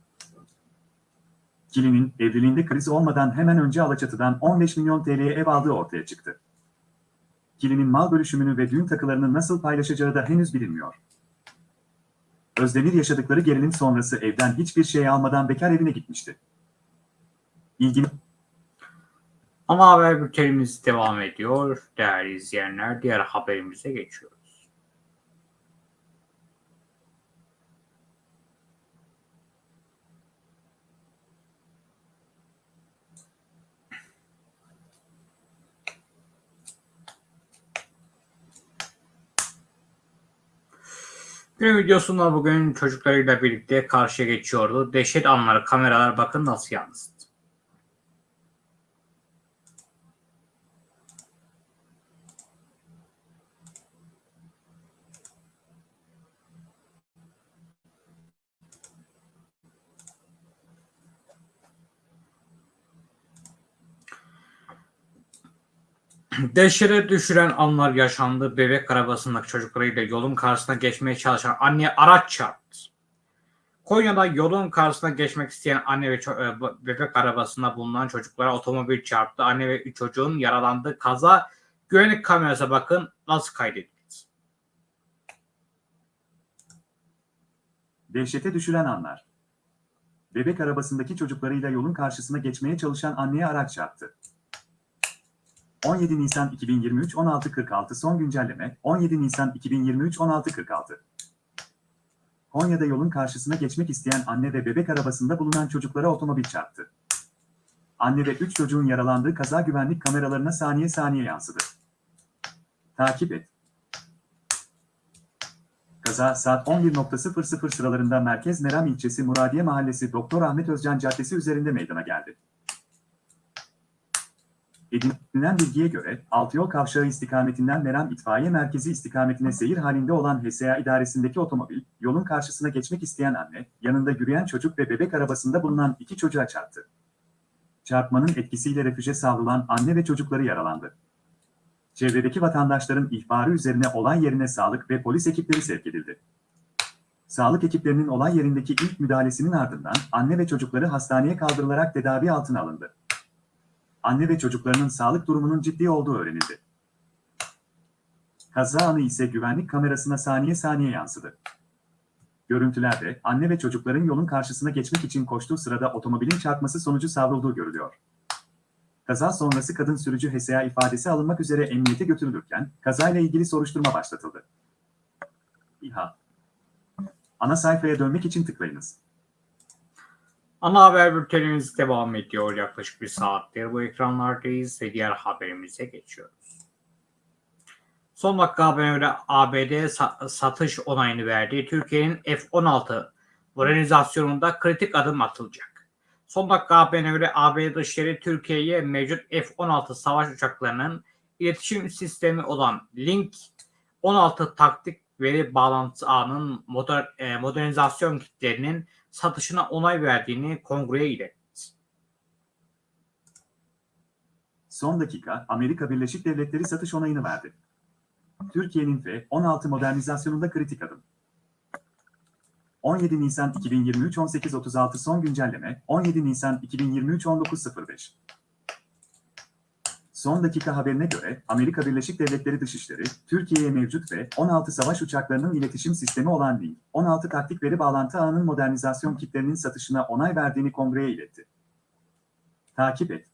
Kili'nin evliliğinde kriz olmadan hemen önce Alaçatı'dan 15 milyon TL'ye ev aldığı ortaya çıktı. Kili'nin mal bölüşümünü ve düğün takılarını nasıl paylaşacağı da henüz bilinmiyor. Özdemir yaşadıkları gerilim sonrası evden hiçbir şey almadan bekar evine gitmişti. İlgili Ana haber bültenimiz devam ediyor. Değerli izleyenler diğer haberimize geçiyoruz. Günün videosunda bugün çocuklarıyla birlikte karşıya geçiyordu. Dehşet anları kameralar bakın nasıl yansıttı. Dehşete düşüren anlar yaşandı. Bebek arabasındaki çocuklarıyla yolun karşısına geçmeye çalışan anne araç çarptı. Konya'da yolun karşısına geçmek isteyen anne ve e, bebek arabasında bulunan çocuklara otomobil çarptı. Anne ve çocuğun yaralandığı kaza güvenlik kamerası bakın nasıl kaydedildi. dehşete düşüren anlar. Bebek arabasındaki çocuklarıyla yolun karşısına geçmeye çalışan anneye araç çarptı. 17 Nisan 2023 16.46 son güncelleme 17 Nisan 2023 16.46 Konya'da yolun karşısına geçmek isteyen anne ve bebek arabasında bulunan çocuklara otomobil çarptı. Anne ve 3 çocuğun yaralandığı kaza güvenlik kameralarına saniye saniye yansıdı. Takip et. Kaza saat 11.00 sıralarında Merkez Meram ilçesi Muradiye Mahallesi Doktor Ahmet Özcan Caddesi üzerinde meydana geldi. Edinilen bilgiye göre, Altıyol Kavşağı istikametinden Meram İtfaiye Merkezi istikametine seyir halinde olan HSA idaresindeki otomobil, yolun karşısına geçmek isteyen anne, yanında yürüyen çocuk ve bebek arabasında bulunan iki çocuğa çarptı. Çarpmanın etkisiyle refüje savrulan anne ve çocukları yaralandı. Çevredeki vatandaşların ihbarı üzerine olay yerine sağlık ve polis ekipleri sevk edildi. Sağlık ekiplerinin olay yerindeki ilk müdahalesinin ardından anne ve çocukları hastaneye kaldırılarak tedavi altına alındı. Anne ve çocuklarının sağlık durumunun ciddi olduğu öğrenildi. Kaza anı ise güvenlik kamerasına saniye saniye yansıdı. Görüntülerde anne ve çocukların yolun karşısına geçmek için koştuğu sırada otomobilin çarpması sonucu savrulduğu görülüyor. Kaza sonrası kadın sürücü HSA ifadesi alınmak üzere emniyete götürülürken kazayla ilgili soruşturma başlatıldı. İHA Ana sayfaya dönmek için tıklayınız. Ana haber bültenimiz devam ediyor. Yaklaşık bir saattir bu ekranlardayız ve diğer haberimize geçiyoruz. Son dakika haberine ABD sa- satış onayını verdiği Türkiye'nin F-16 modernizasyonunda kritik adım atılacak. Son dakika haberine göre ABD Dışişleri Türkiye'ye mevcut F-16 savaş uçaklarının iletişim sistemi olan Link 16 taktik veri bağlantısı ağının moder, e, modernizasyon kitlerinin satışına onay verdiğini kongreye iletti. Son dakika Amerika Birleşik Devletleri satış onayını verdi. Türkiye'nin F-16 modernizasyonunda kritik adım. 17 Nisan 2023 18.36 son güncelleme 17 Nisan 2023 19.05 Son dakika haberine göre Amerika Birleşik Devletleri Dışişleri, Türkiye'ye mevcut ve 16 savaş uçaklarının iletişim sistemi olan Link, 16 taktik veri bağlantı ağının modernizasyon kitlerinin satışına onay verdiğini kongreye iletti. Takip et.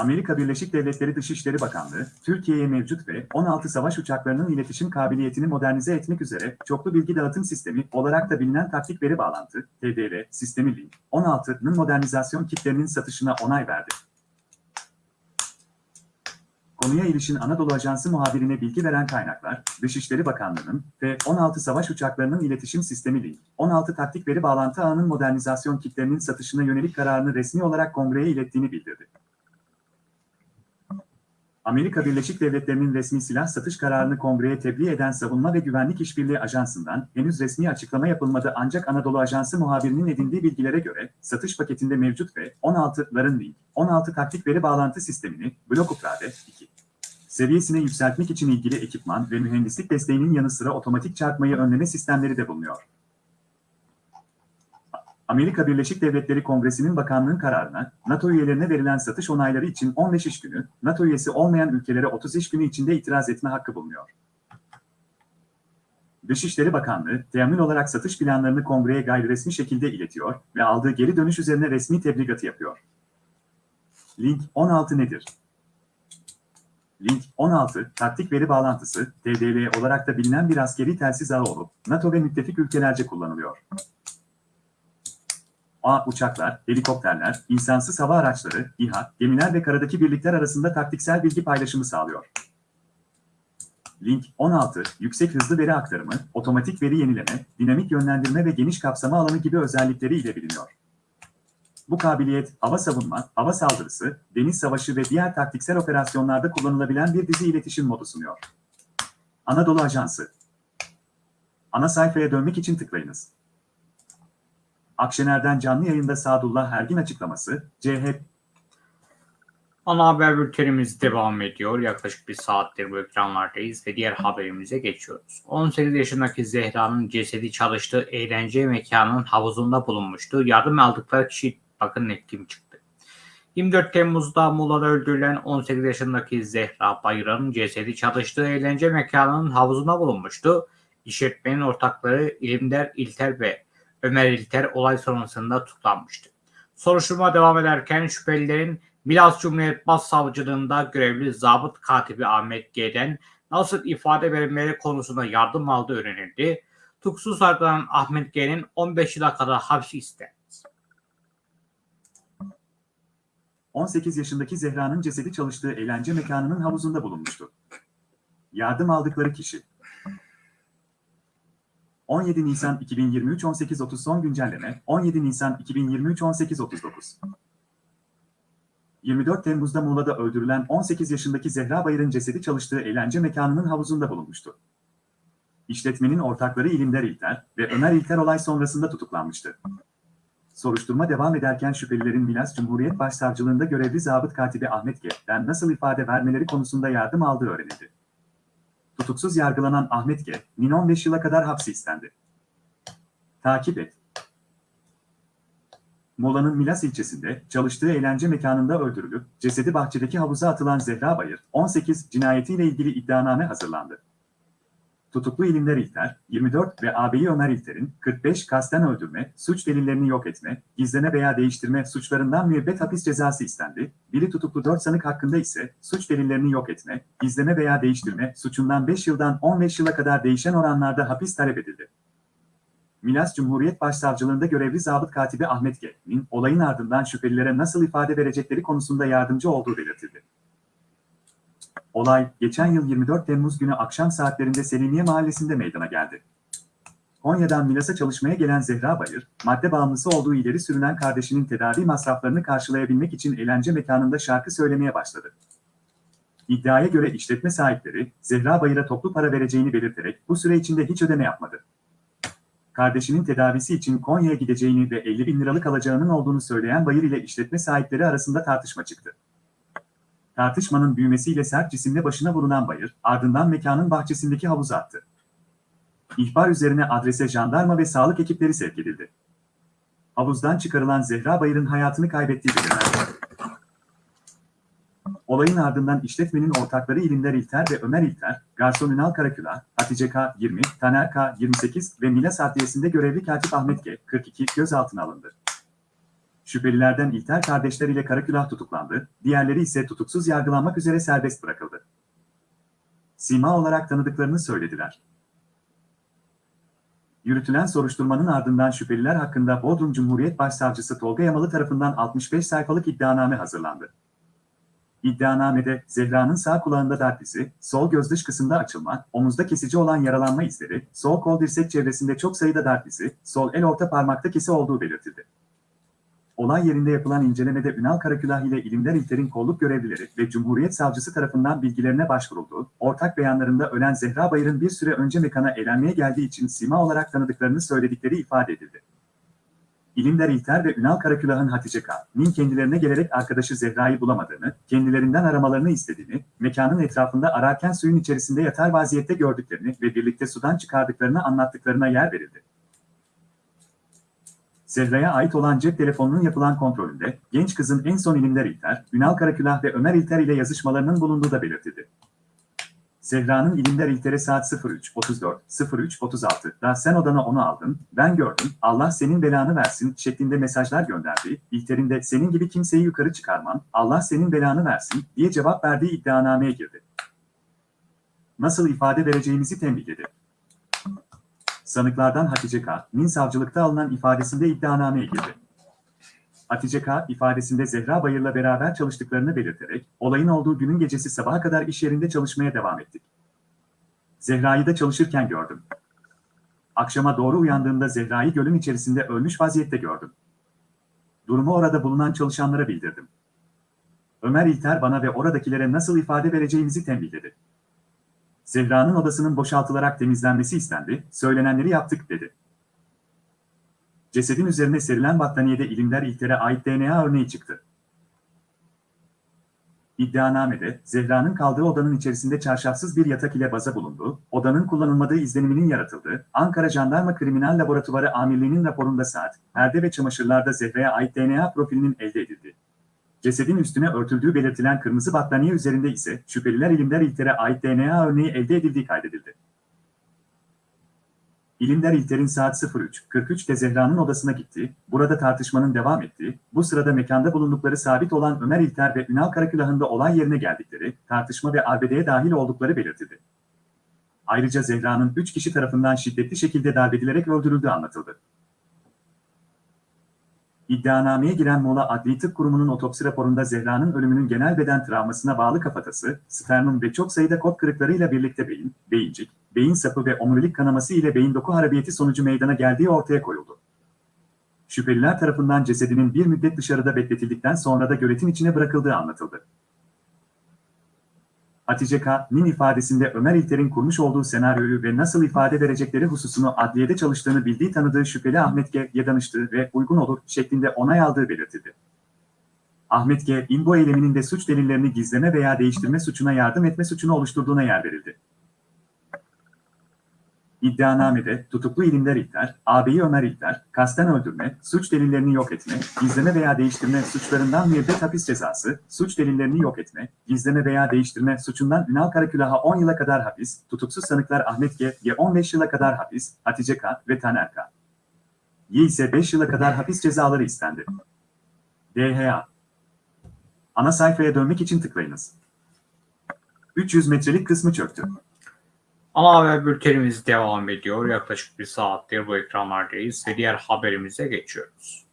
Amerika Birleşik Devletleri Dışişleri Bakanlığı, Türkiye'ye mevcut ve 16 savaş uçaklarının iletişim kabiliyetini modernize etmek üzere çoklu bilgi dağıtım sistemi olarak da bilinen taktik veri bağlantı, TDV, sistemi Link, 16'nın modernizasyon kitlerinin satışına onay verdi. Konuya ilişkin Anadolu Ajansı muhabirine bilgi veren kaynaklar, Dışişleri Bakanlığı'nın ve 16 savaş uçaklarının iletişim sistemi Link, 16 taktik veri bağlantı ağının modernizasyon kitlerinin satışına yönelik kararını resmi olarak kongreye ilettiğini bildirdi. Amerika Birleşik Devletleri'nin resmi silah satış kararını kongreye tebliğ eden Savunma ve Güvenlik İşbirliği Ajansı'ndan henüz resmi açıklama yapılmadı ancak Anadolu Ajansı muhabirinin edindiği bilgilere göre satış paketinde mevcut ve 16'ların Link, 16 taktik veri bağlantı sistemini blok ukrade 2 seviyesine yükseltmek için ilgili ekipman ve mühendislik desteğinin yanı sıra otomatik çarpmayı önleme sistemleri de bulunuyor. Amerika Birleşik Devletleri Kongresi'nin bakanlığın kararına, NATO üyelerine verilen satış onayları için 15 iş günü, NATO üyesi olmayan ülkelere 30 iş günü içinde itiraz etme hakkı bulunuyor. Dışişleri Bakanlığı, teamül olarak satış planlarını kongreye gayri resmi şekilde iletiyor ve aldığı geri dönüş üzerine resmi tebligatı yapıyor. Link 16 nedir? Link 16, taktik veri bağlantısı, TDV olarak da bilinen bir askeri telsiz ağı olup, NATO ve müttefik ülkelerce kullanılıyor. A. Uçaklar, helikopterler, insansız hava araçları, İHA, gemiler ve karadaki birlikler arasında taktiksel bilgi paylaşımı sağlıyor. Link 16, yüksek hızlı veri aktarımı, otomatik veri yenileme, dinamik yönlendirme ve geniş kapsama alanı gibi özellikleri ile biliniyor. Bu kabiliyet, hava savunma, hava saldırısı, deniz savaşı ve diğer taktiksel operasyonlarda kullanılabilen bir dizi iletişim modu sunuyor. Anadolu Ajansı Ana sayfaya dönmek için tıklayınız. Akşener'den canlı yayında Sadullah Ergin açıklaması, CHP Ana haber bültenimiz devam ediyor. Yaklaşık bir saattir bu ekranlardayız ve diğer haberimize geçiyoruz. 18 yaşındaki Zehra'nın cesedi çalıştığı eğlence mekanının havuzunda bulunmuştu. Yardım aldıkları kişi bakın kim çıktı. 24 Temmuz'da Muğla'da öldürülen 18 yaşındaki Zehra Bayır'ın cesedi çalıştığı eğlence mekanının havuzunda bulunmuştu. İşletmenin ortakları İlimder İlter ve Ömer İlter olay sonrasında tutuklanmıştı. Soruşturma devam ederken şüphelilerin Milas Cumhuriyet Başsavcılığında görevli zabıt katibi Ahmet G'den nasıl ifade verilmeleri konusunda yardım aldığı öğrenildi. Tutuksuz yargılanan Ahmet G'nin 15 yıla kadar hapis istendi. 18 yaşındaki Zehra'nın cesedi çalıştığı eğlence mekanının havuzunda bulunmuştu. Yardım aldıkları kişi 17 Nisan 2023 18.30 son güncelleme 17 Nisan 2023 18.39 24 Temmuz'da Muğla'da öldürülen 18 yaşındaki Zehra Bayır'ın cesedi çalıştığı eğlence mekanının havuzunda bulunmuştu. İşletmenin ortakları İlimder İlter ve Ömer İlter olay sonrasında tutuklanmıştı. Soruşturma devam ederken şüphelilerin Milas Cumhuriyet Başsavcılığında görevli zabıt katibi Ahmet G.'den nasıl ifade vermeleri konusunda yardım aldığı öğrenildi. Tutuksuz yargılanan Ahmet G.'nin 15 yıla kadar hapsi istendi. Takip et. Muğla'nın Milas ilçesinde çalıştığı eğlence mekanında öldürülüp cesedi bahçedeki havuza atılan Zehra Bayır, 18 cinayetiyle ilgili iddianame hazırlandı. Tutuklu İlimler İlter, 24 ve ağabeyi Ömer İlter'in 45 kasten öldürme, suç delillerini yok etme, gizleme veya değiştirme suçlarından müebbet hapis cezası istendi. Biri tutuklu 4 sanık hakkında ise suç delillerini yok etme, gizleme veya değiştirme suçundan 5 yıldan 15 yıla kadar değişen oranlarda hapis talep edildi. Milas Cumhuriyet Başsavcılığında görevli zabıt katibi Ahmet G.'nin olayın ardından şüphelilere nasıl ifade verecekleri konusunda yardımcı olduğu belirtildi. Olay, geçen yıl 24 Temmuz günü akşam saatlerinde Selimiye Mahallesi'nde meydana geldi. Konya'dan Milas'a çalışmaya gelen Zehra Bayır, madde bağımlısı olduğu ileri sürünen kardeşinin tedavi masraflarını karşılayabilmek için eğlence mekanında şarkı söylemeye başladı. İddiaya göre işletme sahipleri, Zehra Bayır'a toplu para vereceğini belirterek bu süre içinde hiç ödeme yapmadı. Kardeşinin tedavisi için Konya'ya gideceğini ve 50 bin liralık alacağının olduğunu söyleyen Bayır ile işletme sahipleri arasında tartışma çıktı. Tartışmanın büyümesiyle sert cisimle başına vurulan Bayır, ardından mekanın bahçesindeki havuza attı. İhbar üzerine adrese jandarma ve sağlık ekipleri sevk edildi. Havuzdan çıkarılan Zehra Bayır'ın hayatını kaybettiği belirlendi. Olayın ardından işletmenin ortakları İlimler İlter ve Ömer İlter, Garson Ünal Karaküla, Hatice K. 20, Taner K. 28 ve Milas Adliyesi'nde görevli katip Ahmet G. 42 gözaltına alındı. Şüphelilerden İlter kardeşler ile Karakülah tutuklandı, diğerleri ise tutuksuz yargılanmak üzere serbest bırakıldı. Sima olarak tanıdıklarını söylediler. Yürütülen soruşturmanın ardından şüpheliler hakkında Bodrum Cumhuriyet Başsavcısı Tolga Yamalı tarafından 65 sayfalık iddianame hazırlandı. İddianamede Zehra'nın sağ kulağında darp izi, sol göz dış kısımda açılma, omuzda kesici olan yaralanma izleri, sol kol dirsek çevresinde çok sayıda darp izi, sol el orta parmakta kesi olduğu belirtildi. Olay yerinde yapılan incelemede Ünal Karakülah ile İlimler İlter'in kolluk görevlileri ve Cumhuriyet Savcısı tarafından bilgilerine başvuruldu. Ortak beyanlarında ölen Zehra Bayır'ın bir süre önce mekana eğlenmeye geldiği için sima olarak tanıdıklarını söyledikleri ifade edildi. İlimler İlter ve Ünal Karakülah'ın Hatice K.'nin kendilerine gelerek arkadaşı Zehra'yı bulamadığını, kendilerinden aramalarını istediğini, mekanın etrafında ararken suyun içerisinde yatar vaziyette gördüklerini ve birlikte sudan çıkardıklarını anlattıklarına yer verildi. Zehra'ya ait olan cep telefonunun yapılan kontrolünde, genç kızın en son İlimler İlter, Ünal Karakülah ve Ömer İlter ile yazışmalarının bulunduğu da belirtildi. Zehra'nın İlimler İlter'e saat 03.34, 03.36'da sen odana onu aldın, ben gördüm, Allah senin belanı versin şeklinde mesajlar gönderdi. İlter'in de senin gibi kimseyi yukarı çıkarman, Allah senin belanı versin diye cevap verdiği iddianameye girdi. Nasıl ifade vereceğimizi tembihledi. Sanıklardan Hatice K.'nin savcılıkta alınan ifadesinde iddianameye girdi. Hatice K. ifadesinde Zehra Bayır'la beraber çalıştıklarını belirterek, olayın olduğu günün gecesi sabaha kadar iş yerinde çalışmaya devam ettik. Zehra'yı da çalışırken gördüm. Akşama doğru uyandığımda Zehra'yı gölün içerisinde ölmüş vaziyette gördüm. Durumu orada bulunan çalışanlara bildirdim. Ömer İlter bana ve oradakilere nasıl ifade vereceğimizi tembihledi. Zehra'nın odasının boşaltılarak temizlenmesi istendi, söylenenleri yaptık dedi. Cesedin üzerine serilen battaniyede ilimler İlter'e ait DNA örneği çıktı. İddianamede, Zehra'nın kaldığı odanın içerisinde çarşafsız bir yatak ile baza bulunduğu, odanın kullanılmadığı izleniminin yaratıldığı, Ankara Jandarma Kriminal Laboratuvarı Amirliği'nin raporunda saat, perde ve çamaşırlarda Zehra'ya ait DNA profilinin elde edildi. Cesedin üstüne örtüldüğü belirtilen kırmızı battaniye üzerinde ise şüpheliler ilimler İlter'e ait DNA örneği elde edildiği kaydedildi. İlimler İlter'in saat 03.43'te Zehra'nın odasına gitti, burada tartışmanın devam ettiği, bu sırada mekanda bulundukları sabit olan Ömer İlter ve Ünal Karakülah'ın da olay yerine geldikleri, tartışma ve arbedeye dahil oldukları belirtildi. Ayrıca Zehra'nın 3 kişi tarafından şiddetli şekilde darbedilerek öldürüldüğü anlatıldı. İddianameye giren Mola Adli Tıp Kurumu'nun otopsi raporunda Zehra'nın ölümünün genel beden travmasına bağlı kafatası, sternum ve çok sayıda kod kırıklarıyla birlikte beyin, beyincik, beyin sapı ve omurilik kanaması ile beyin doku harabiyeti sonucu meydana geldiği ortaya koyuldu. Şüpheliler tarafından cesedinin bir müddet dışarıda bekletildikten sonra da göletin içine bırakıldığı anlatıldı. Hatice K.'nin ifadesinde Ömer İlter'in kurmuş olduğu senaryoyu ve nasıl ifade verecekleri hususunu adliyede çalıştığını bildiği tanıdığı şüpheli Ahmet G.'ye danıştığı ve uygun olur şeklinde onay aldığı belirtildi. Ahmet G. İmbo eyleminin de suç delillerini gizleme veya değiştirme suçuna yardım etme suçunu oluşturduğuna yer verildi. İddianamede tutuklu ilimler İlter, ağabeyi Ömer İlter, kasten öldürme, suç delillerini yok etme, gizleme veya değiştirme suçlarından müebbet hapis cezası, suç delillerini yok etme, gizleme veya değiştirme suçundan Ünal Karakülah'a 10 yıla kadar hapis, tutuksuz sanıklar Ahmet G. G 15 yıla kadar hapis, Hatice K. ve Taner K. Y ise 5 yıla kadar hapis cezaları istendi. DHA Ana sayfaya dönmek için tıklayınız. 300 metrelik kısmı çöktü. Ana haber bültenimiz devam ediyor. Yaklaşık bir saattir bu ekranlardayız ve diğer haberimize geçiyoruz.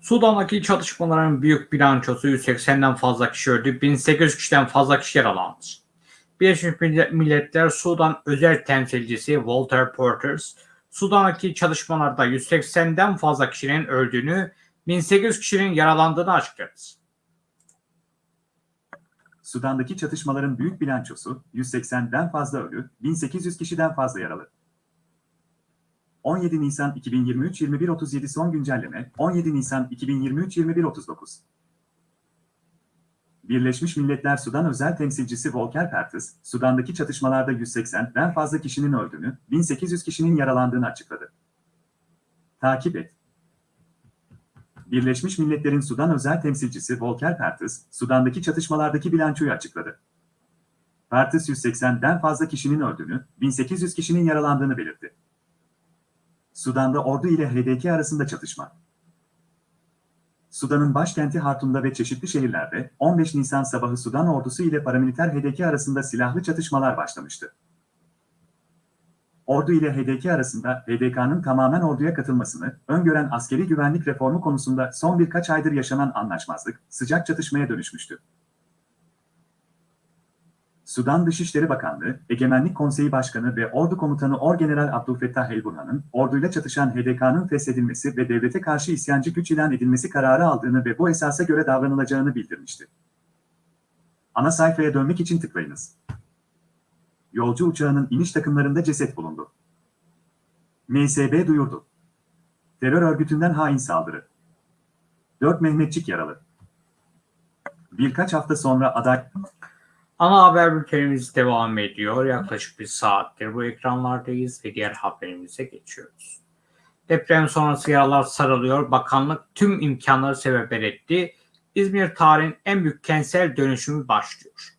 Sudan'daki çatışmaların büyük bilançosu 180'den fazla kişi öldü, 1800 kişiden fazla kişi yaralandı. Birleşmiş Milletler Sudan özel temsilcisi Walter Porters, Sudan'daki çalışmalarda 180'den fazla kişinin öldüğünü, 1800 kişinin yaralandığını açıkladı. Sudan'daki çatışmaların büyük bilançosu 180'den fazla ölü, 1800 kişiden fazla yaralı. 17 Nisan 2023 21.37 son güncelleme 17 Nisan 2023 21.39 Birleşmiş Milletler Sudan özel temsilcisi Volker Perthes, Sudan'daki çatışmalarda 180'den fazla kişinin öldüğünü, 1800 kişinin yaralandığını açıkladı. Takip et. Birleşmiş Milletler'in Sudan özel temsilcisi Volker Perthes, Sudan'daki çatışmalardaki bilançoyu açıkladı. Perthes 180'den fazla kişinin öldüğünü, 1800 kişinin yaralandığını belirtti. Sudan'da ordu ile HDK arasında çatışma. Sudan'ın başkenti Hartum'da ve çeşitli şehirlerde 15 Nisan sabahı Sudan ordusu ile paramiliter HDK arasında silahlı çatışmalar başlamıştı. Ordu ile HDK arasında HDK'nın tamamen orduya katılmasını öngören askeri güvenlik reformu konusunda son birkaç aydır yaşanan anlaşmazlık sıcak çatışmaya dönüşmüştü. Sudan Dışişleri Bakanlığı, Egemenlik Konseyi Başkanı ve Ordu Komutanı Orgeneral Abdülfettah El-Burhan'ın orduyla çatışan HDK'nın feshedilmesi ve devlete karşı isyancı güç ilan edilmesi kararı aldığını ve bu esasa göre davranılacağını bildirmişti. Ana sayfaya dönmek için tıklayınız. Yolcu uçağının iniş takımlarında ceset bulundu. MSB duyurdu. Terör örgütünden hain saldırı. 4 Mehmetçik yaralı. Birkaç hafta sonra aday... Ana haber bültenimiz devam ediyor. Yaklaşık bir saattir bu ekranlardayız ve diğer haberimize geçiyoruz. Deprem sonrası yaralar sarılıyor. Bakanlık tüm imkanları sebeber etti. İzmir tarihin en büyük kentsel dönüşümü başlıyor.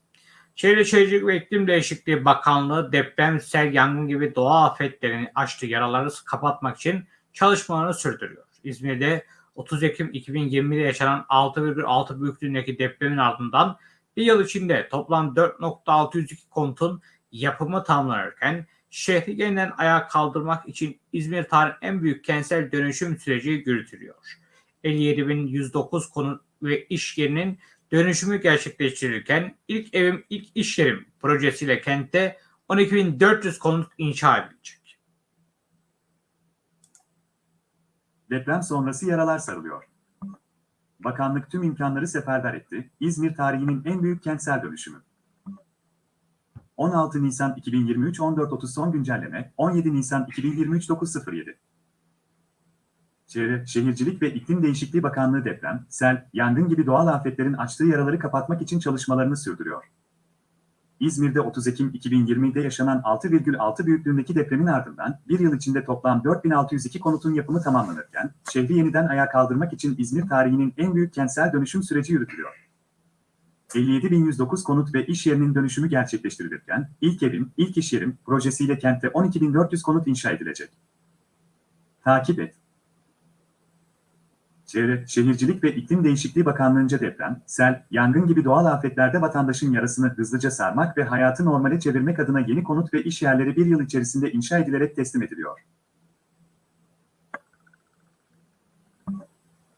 Çevre Şehircilik ve İklim Değişikliği Bakanlığı deprem, sel, yangın gibi doğa afetlerini açtığı yaraları kapatmak için çalışmalarını sürdürüyor. İzmir'de 30 Ekim 2020'de yaşanan 6,6 büyüklüğündeki depremin ardından bir yıl içinde toplam 4.602 konutun yapımı tamamlanırken şehri yeniden ayağa kaldırmak için İzmir tarihin en büyük kentsel dönüşüm süreci yürütülüyor. 57.109 konut ve iş yerinin dönüşümü gerçekleştirilirken ilk evim ilk iş yerim projesiyle kentte 12.400 konut inşa edilecek. Deprem sonrası yaralar sarılıyor. Bakanlık tüm imkanları seferber etti. İzmir tarihinin en büyük kentsel dönüşümü. 16 Nisan 2023 14.30 son güncelleme 17 Nisan 2023 9.07 Çevre, Şehircilik ve İklim Değişikliği Bakanlığı deprem, sel, yangın gibi doğal afetlerin açtığı yaraları kapatmak için çalışmalarını sürdürüyor. İzmir'de 30 Ekim 2020'de yaşanan 6,6 büyüklüğündeki depremin ardından bir yıl içinde toplam 4602 konutun yapımı tamamlanırken, şehri yeniden ayağa kaldırmak için İzmir tarihinin en büyük kentsel dönüşüm süreci yürütülüyor. 57.109 konut ve iş yerinin dönüşümü gerçekleştirilirken, ilk evim, ilk iş yerim projesiyle kentte 12.400 konut inşa edilecek. Takip et. Çevre, Şehircilik ve İklim Değişikliği Bakanlığı'nca deprem, sel, yangın gibi doğal afetlerde vatandaşın yarasını hızlıca sarmak ve hayatı normale çevirmek adına yeni konut ve iş yerleri bir yıl içerisinde inşa edilerek teslim ediliyor.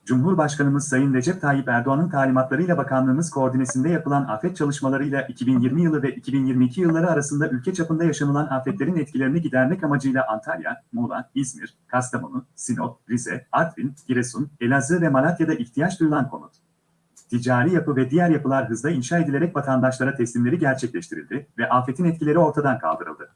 Cumhurbaşkanımız Sayın Recep Tayyip Erdoğan'ın talimatlarıyla bakanlığımız koordinesinde yapılan afet çalışmalarıyla 2020 yılı ve 2022 yılları arasında ülke çapında yaşanılan afetlerin etkilerini gidermek amacıyla Antalya, Muğla, İzmir, Kastamonu, Sinop, Rize, Artvin, Giresun, Elazığ ve Malatya'da ihtiyaç duyulan konut. Ticari yapı ve diğer yapılar hızla inşa edilerek vatandaşlara teslimleri gerçekleştirildi ve afetin etkileri ortadan kaldırıldı.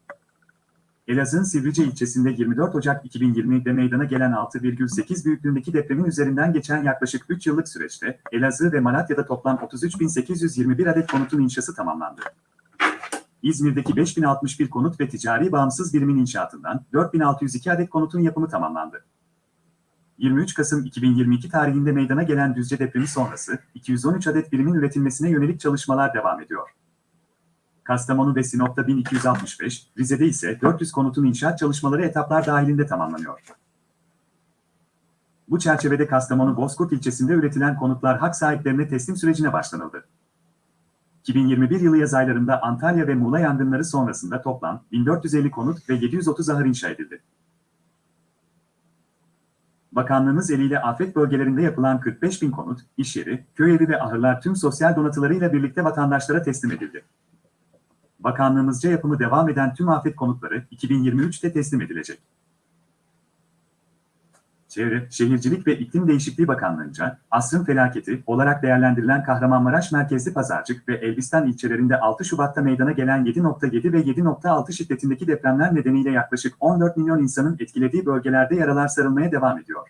Elazığ'ın Sivrice ilçesinde 24 Ocak 2020'de meydana gelen 6,8 büyüklüğündeki depremin üzerinden geçen yaklaşık 3 yıllık süreçte Elazığ ve Malatya'da toplam 33.821 adet konutun inşası tamamlandı. İzmir'deki 5061 konut ve ticari bağımsız birimin inşaatından 4602 adet konutun yapımı tamamlandı. 23 Kasım 2022 tarihinde meydana gelen Düzce depremi sonrası 213 adet birimin üretilmesine yönelik çalışmalar devam ediyor. Kastamonu ve Sinop'ta 1265, Rize'de ise 400 konutun inşaat çalışmaları etaplar dahilinde tamamlanıyor. Bu çerçevede Kastamonu Bozkurt ilçesinde üretilen konutlar hak sahiplerine teslim sürecine başlanıldı. 2021 yılı yaz aylarında Antalya ve Muğla yangınları sonrasında toplam 1450 konut ve 730 ahır inşa edildi. Bakanlığımız eliyle afet bölgelerinde yapılan 45 bin konut, iş yeri, köy evi ve ahırlar tüm sosyal donatılarıyla birlikte vatandaşlara teslim edildi. Bakanlığımızca yapımı devam eden tüm afet konutları 2023'te teslim edilecek. Çevre, Şehircilik ve İklim Değişikliği Bakanlığı'nca asrın felaketi olarak değerlendirilen Kahramanmaraş merkezli Pazarcık ve Elbistan ilçelerinde 6 Şubat'ta meydana gelen 7.7 ve 7.6 şiddetindeki depremler nedeniyle yaklaşık 14 milyon insanın etkilediği bölgelerde yaralar sarılmaya devam ediyor.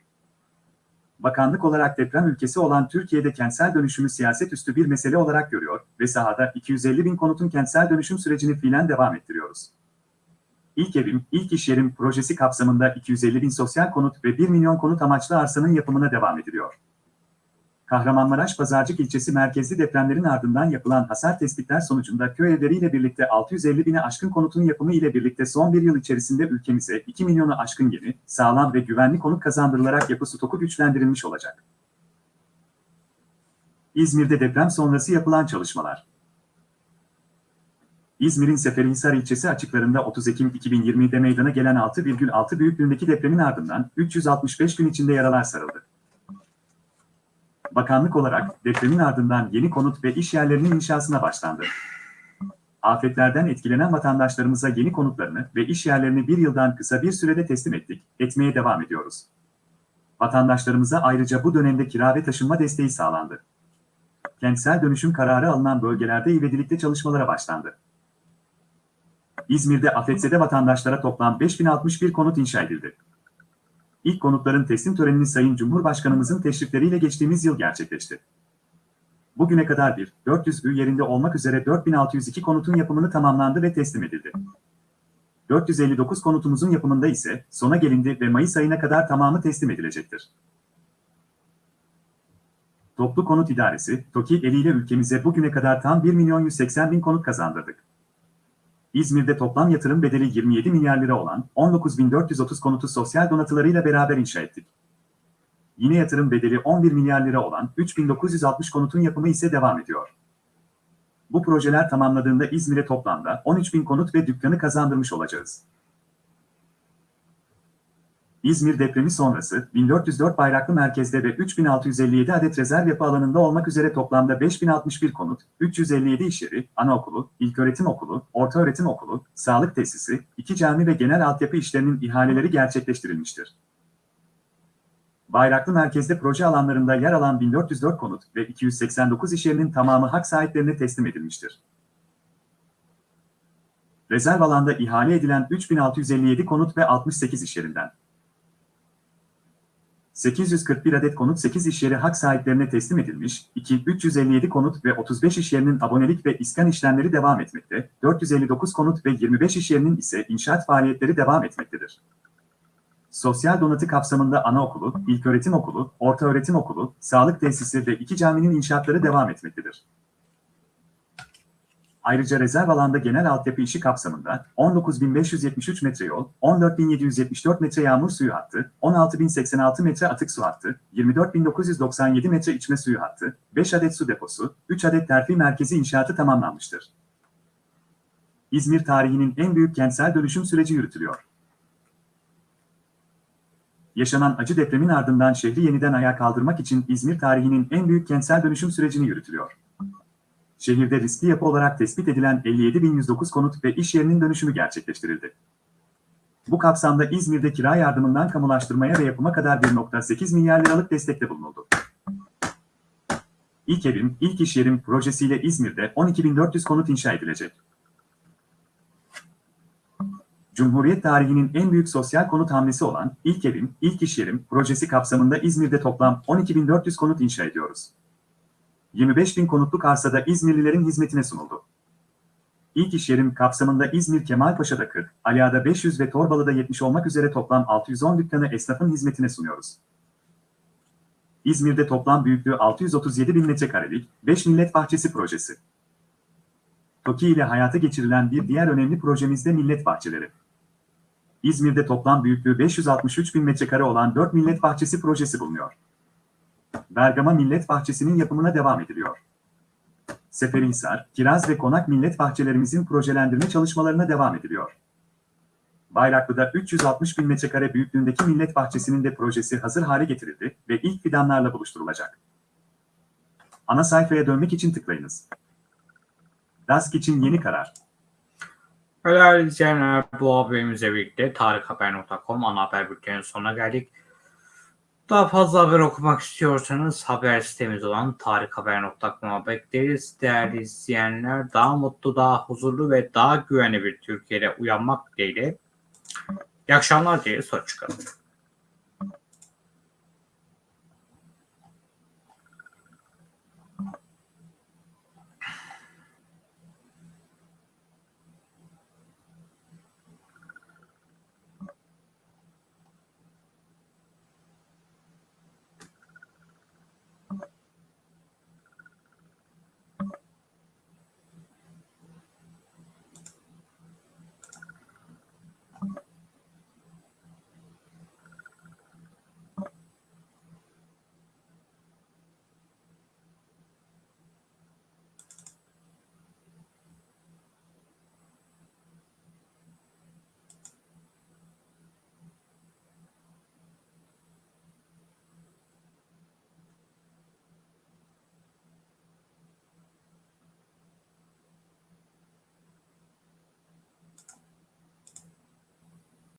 Bakanlık olarak deprem ülkesi olan Türkiye'de kentsel dönüşümü siyaset üstü bir mesele olarak görüyor ve sahada 250 bin konutun kentsel dönüşüm sürecini fiilen devam ettiriyoruz. İlk evim, ilk iş yerim projesi kapsamında 250 bin sosyal konut ve 1 milyon konut amaçlı arsanın yapımına devam ediliyor. Kahramanmaraş Pazarcık ilçesi merkezli depremlerin ardından yapılan hasar tespitler sonucunda köy evleriyle birlikte 650 bine aşkın konutun yapımı ile birlikte son bir yıl içerisinde ülkemize 2 milyonu aşkın yeni, sağlam ve güvenli konut kazandırılarak yapı stoku güçlendirilmiş olacak. İzmir'de deprem sonrası yapılan çalışmalar. İzmir'in Seferihisar ilçesi açıklarında 30 Ekim 2020'de meydana gelen 6,6 büyüklüğündeki depremin ardından 365 gün içinde yaralar sarıldı. Bakanlık olarak depremin ardından yeni konut ve iş yerlerinin inşasına başlandı. Afetlerden etkilenen vatandaşlarımıza yeni konutlarını ve iş yerlerini bir yıldan kısa bir sürede teslim ettik, etmeye devam ediyoruz. Vatandaşlarımıza ayrıca bu dönemde kira ve taşınma desteği sağlandı. Kentsel dönüşüm kararı alınan bölgelerde ivedilikte çalışmalara başlandı. İzmir'de afetzede vatandaşlara toplam 5061 konut inşa edildi. İlk konutların teslim törenini Sayın Cumhurbaşkanımızın teşrifleriyle geçtiğimiz yıl gerçekleşti. Bugüne kadar bir, 400 ü yerinde olmak üzere 4602 konutun yapımını tamamlandı ve teslim edildi. 459 konutumuzun yapımında ise sona gelindi ve Mayıs ayına kadar tamamı teslim edilecektir. Toplu Konut İdaresi, TOKİ eliyle ülkemize bugüne kadar tam 1 milyon 180 bin konut kazandırdık. İzmir'de toplam yatırım bedeli 27 milyar lira olan 19.430 konutu sosyal donatılarıyla beraber inşa ettik. Yine yatırım bedeli 11 milyar lira olan 3960 konutun yapımı ise devam ediyor. Bu projeler tamamladığında İzmir'e toplamda 13 bin konut ve dükkanı kazandırmış olacağız. İzmir depremi sonrası 1404 bayraklı merkezde ve 3657 adet rezerv yapı alanında olmak üzere toplamda 5061 konut, 357 iş yeri, anaokulu, ilköğretim okulu, ortaöğretim okulu, sağlık tesisi, iki cami ve genel altyapı işlerinin ihaleleri gerçekleştirilmiştir. Bayraklı merkezde proje alanlarında yer alan 1404 konut ve 289 iş yerinin tamamı hak sahiplerine teslim edilmiştir. Rezerv alanda ihale edilen 3657 konut ve 68 iş yerinden 841 adet konut 8 iş yeri hak sahiplerine teslim edilmiş, 2, 357 konut ve 35 iş yerinin abonelik ve iskan işlemleri devam etmekte, 459 konut ve 25 iş yerinin ise inşaat faaliyetleri devam etmektedir. Sosyal donatı kapsamında anaokulu, ilköğretim okulu, ortaöğretim okulu, sağlık tesisi ve iki caminin inşaatları devam etmektedir. Ayrıca rezerv alanda genel altyapı işi kapsamında 19.573 metre yol, 14.774 metre yağmur suyu hattı, 16.086 metre atık su hattı, 24.997 metre içme suyu hattı, 5 adet su deposu, 3 adet terfi merkezi inşaatı tamamlanmıştır. İzmir tarihinin en büyük kentsel dönüşüm süreci yürütülüyor. Yaşanan acı depremin ardından şehri yeniden ayağa kaldırmak için İzmir tarihinin en büyük kentsel dönüşüm sürecini yürütülüyor. Şehirde riskli yapı olarak tespit edilen 57.109 konut ve iş yerinin dönüşümü gerçekleştirildi. Bu kapsamda İzmir'de kira yardımından kamulaştırmaya ve yapıma kadar 1.8 milyar liralık destekte bulunuldu. İlk evim, ilk iş yerim projesiyle İzmir'de 12.400 konut inşa edilecek. Cumhuriyet tarihinin en büyük sosyal konut hamlesi olan İlk Evim, İlk İş Yerim projesi kapsamında İzmir'de toplam 12.400 konut inşa ediyoruz. 25.000 konutluk arsada İzmirlilerin hizmetine sunuldu. İlk iş yerim kapsamında İzmir Kemalpaşa'da 40, Aliağa'da 500 ve Torbalı'da 70 olmak üzere toplam 610 dükkanı esnafın hizmetine sunuyoruz. İzmir'de toplam büyüklüğü 637 bin metrekarelik 5 Millet Bahçesi projesi. TOKİ ile hayata geçirilen bir diğer önemli projemiz de Millet Bahçeleri. İzmir'de toplam büyüklüğü 563 bin metrekare olan 4 Millet Bahçesi projesi bulunuyor. Bergama Millet Bahçesi'nin yapımına devam ediliyor. Seferihisar, Kiraz ve Konak Millet Bahçelerimizin projelendirme çalışmalarına devam ediliyor. Bayraklı'da 360 bin metrekare büyüklüğündeki Millet Bahçesi'nin de projesi hazır hale getirildi ve ilk fidanlarla buluşturulacak. Ana sayfaya dönmek için tıklayınız. DASK için yeni karar. Değerli izleyenler bu haberimizle birlikte tarikhaber.com ana haber bülteninin sonuna geldik. Daha fazla haber okumak istiyorsanız haber sitemiz olan tarikhaber.com'a bekleriz. Değerli izleyenler daha mutlu, daha huzurlu ve daha güvenli bir Türkiye'de uyanmak dileğiyle. İyi akşamlar diye sonuç çıkalım.